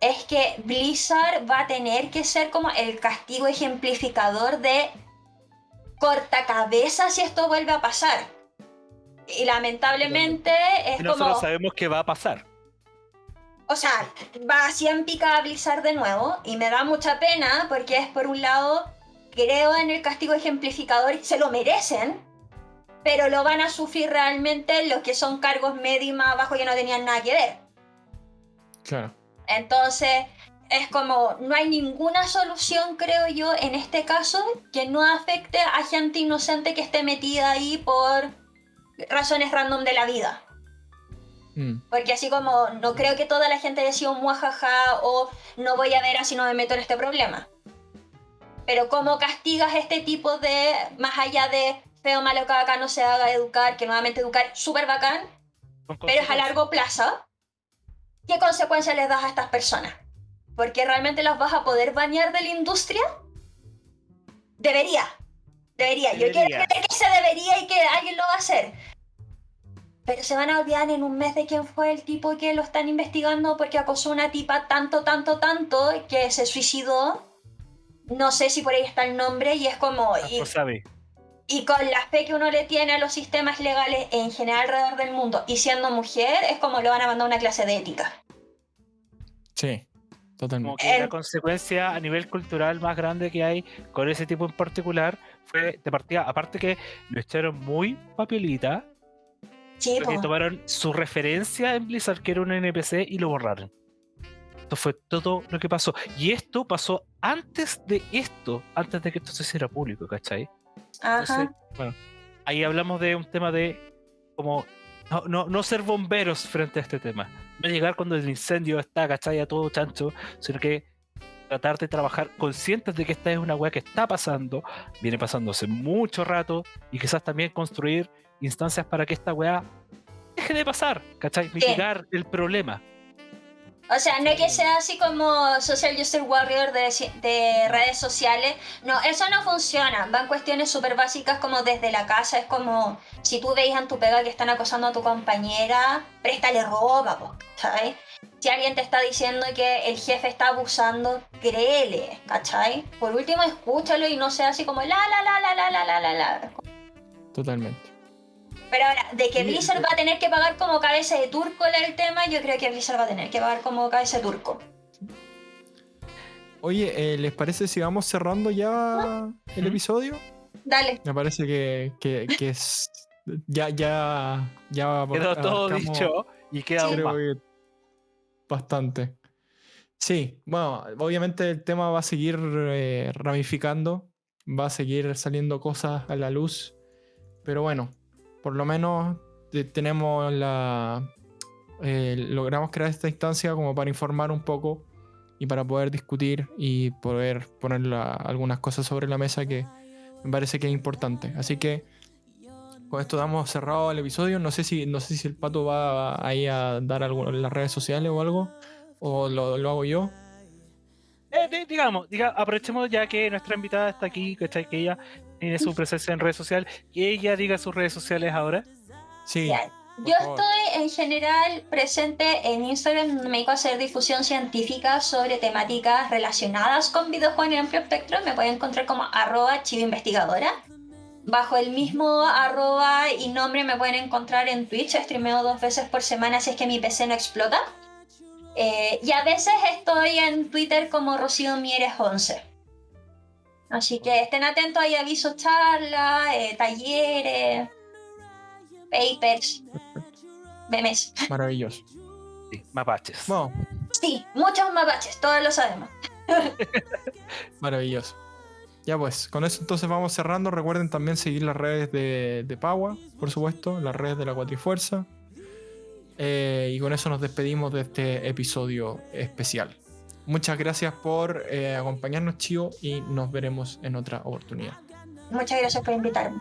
Speaker 3: es que Blizzard va a tener que ser como el castigo ejemplificador de corta cabeza si esto vuelve a pasar. Y lamentablemente es
Speaker 2: Y
Speaker 3: como...
Speaker 2: nosotros sabemos que va a pasar.
Speaker 3: O sea, va así en pica a Blizzard de nuevo y me da mucha pena porque es por un lado, creo en el castigo ejemplificador y se lo merecen, pero lo van a sufrir realmente los que son cargos medios y más abajo que no tenían nada que ver.
Speaker 1: Claro.
Speaker 3: Entonces, es como, no hay ninguna solución, creo yo, en este caso que no afecte a gente inocente que esté metida ahí por razones random de la vida.
Speaker 1: Mm.
Speaker 3: Porque así como no creo que toda la gente haya sido muajaja o no voy a ver así no me meto en este problema. pero ¿cómo castigas este tipo de, más allá de feo, malo que acá no se haga educar, que nuevamente educar súper bacán, pero es a largo plazo? ¿Qué consecuencias les das a estas personas? ¿Porque realmente las vas a poder bañar de la industria? Debería. Debería. Yo quiero creer que se debería y que alguien lo va a hacer. Pero se van a olvidar en un mes de quién fue el tipo que lo están investigando porque acosó una tipa tanto, tanto, tanto que se suicidó. No sé si por ahí está el nombre y es como... Y, y con la fe que uno le tiene a los sistemas legales en general alrededor del mundo y siendo mujer, es como lo van a mandar a una clase de ética.
Speaker 1: Sí.
Speaker 2: Como que la consecuencia a nivel cultural más grande que hay con ese tipo en particular fue de partida, aparte que lo echaron muy papelita, sí, tomaron su referencia en Blizzard, que era un NPC, y lo borraron. Esto fue todo lo que pasó. Y esto pasó antes de esto, antes de que esto se hiciera público, ¿cachai? Ajá. bueno, ahí hablamos de un tema de como no, no, no ser bomberos frente a este tema no llegar cuando el incendio está, ¿cachai? A todo chancho, sino que tratar de trabajar conscientes de que esta es una weá que está pasando, viene pasando hace mucho rato, y quizás también construir instancias para que esta weá deje de pasar, ¿cachai? Mitigar el problema.
Speaker 3: O sea, no es que sea así como Social Justice Warrior de, redes sociales. No, eso no funciona. Van cuestiones súper básicas como desde la casa. Es como si tú veis en tu pega que están acosando a tu compañera, préstale ropa, ¿cachai? Si alguien te está diciendo que el jefe está abusando, créele, ¿cachai? Por último, escúchalo y no sea así como la, la, la, la, la, la, la, la.
Speaker 1: Totalmente.
Speaker 3: Pero ahora, de que Blizzard va a tener que pagar como cabeza de turco el tema, yo creo que Blizzard va a tener que pagar como cabeza de turco.
Speaker 1: Oye, eh, ¿les parece si vamos cerrando ya el episodio?
Speaker 3: Dale.
Speaker 1: Me parece que, es. Ya, ya, ya.
Speaker 2: Quedó todo dicho y queda
Speaker 1: Bastante. Sí, bueno, obviamente el tema va a seguir eh, ramificando, va a seguir saliendo cosas a la luz, pero bueno, por lo menos tenemos la... Eh, logramos crear esta instancia como para informar un poco y para poder discutir y poder poner algunas cosas sobre la mesa que me parece que es importante. Así que con esto damos cerrado el episodio. No sé si, no sé si el pato va ahí a dar algo en las redes sociales o algo, o lo, hago yo.
Speaker 2: Eh, digamos, aprovechemos ya que nuestra invitada está aquí, que ella tiene su presencia en redes sociales, que ella diga sus redes sociales ahora.
Speaker 1: Sí.
Speaker 3: Yo estoy en general presente en Instagram, me dedico a hacer difusión científica sobre temáticas relacionadas con videojuegos en amplio espectro. Me pueden encontrar como arroba investigadora. Bajo el mismo arroba y nombre me pueden encontrar en Twitch. Streameo dos veces por semana si es que mi PC no explota. Eh, y a veces estoy en Twitter como Rocío Mieres 11. Así que estén atentos, hay avisos, charlas, eh, talleres, papers, memes.
Speaker 1: Maravilloso.
Speaker 2: Sí, mapaches.
Speaker 3: Sí, muchos mapaches, todos lo sabemos.
Speaker 1: Maravilloso. Ya pues, con eso entonces vamos cerrando. Recuerden también seguir las redes de, de Paua, por supuesto, las redes de la Cuatrifuerza. Eh, y con eso nos despedimos de este episodio especial. Muchas gracias por eh, acompañarnos, Chio, y nos veremos en otra oportunidad.
Speaker 3: Muchas gracias por invitarme.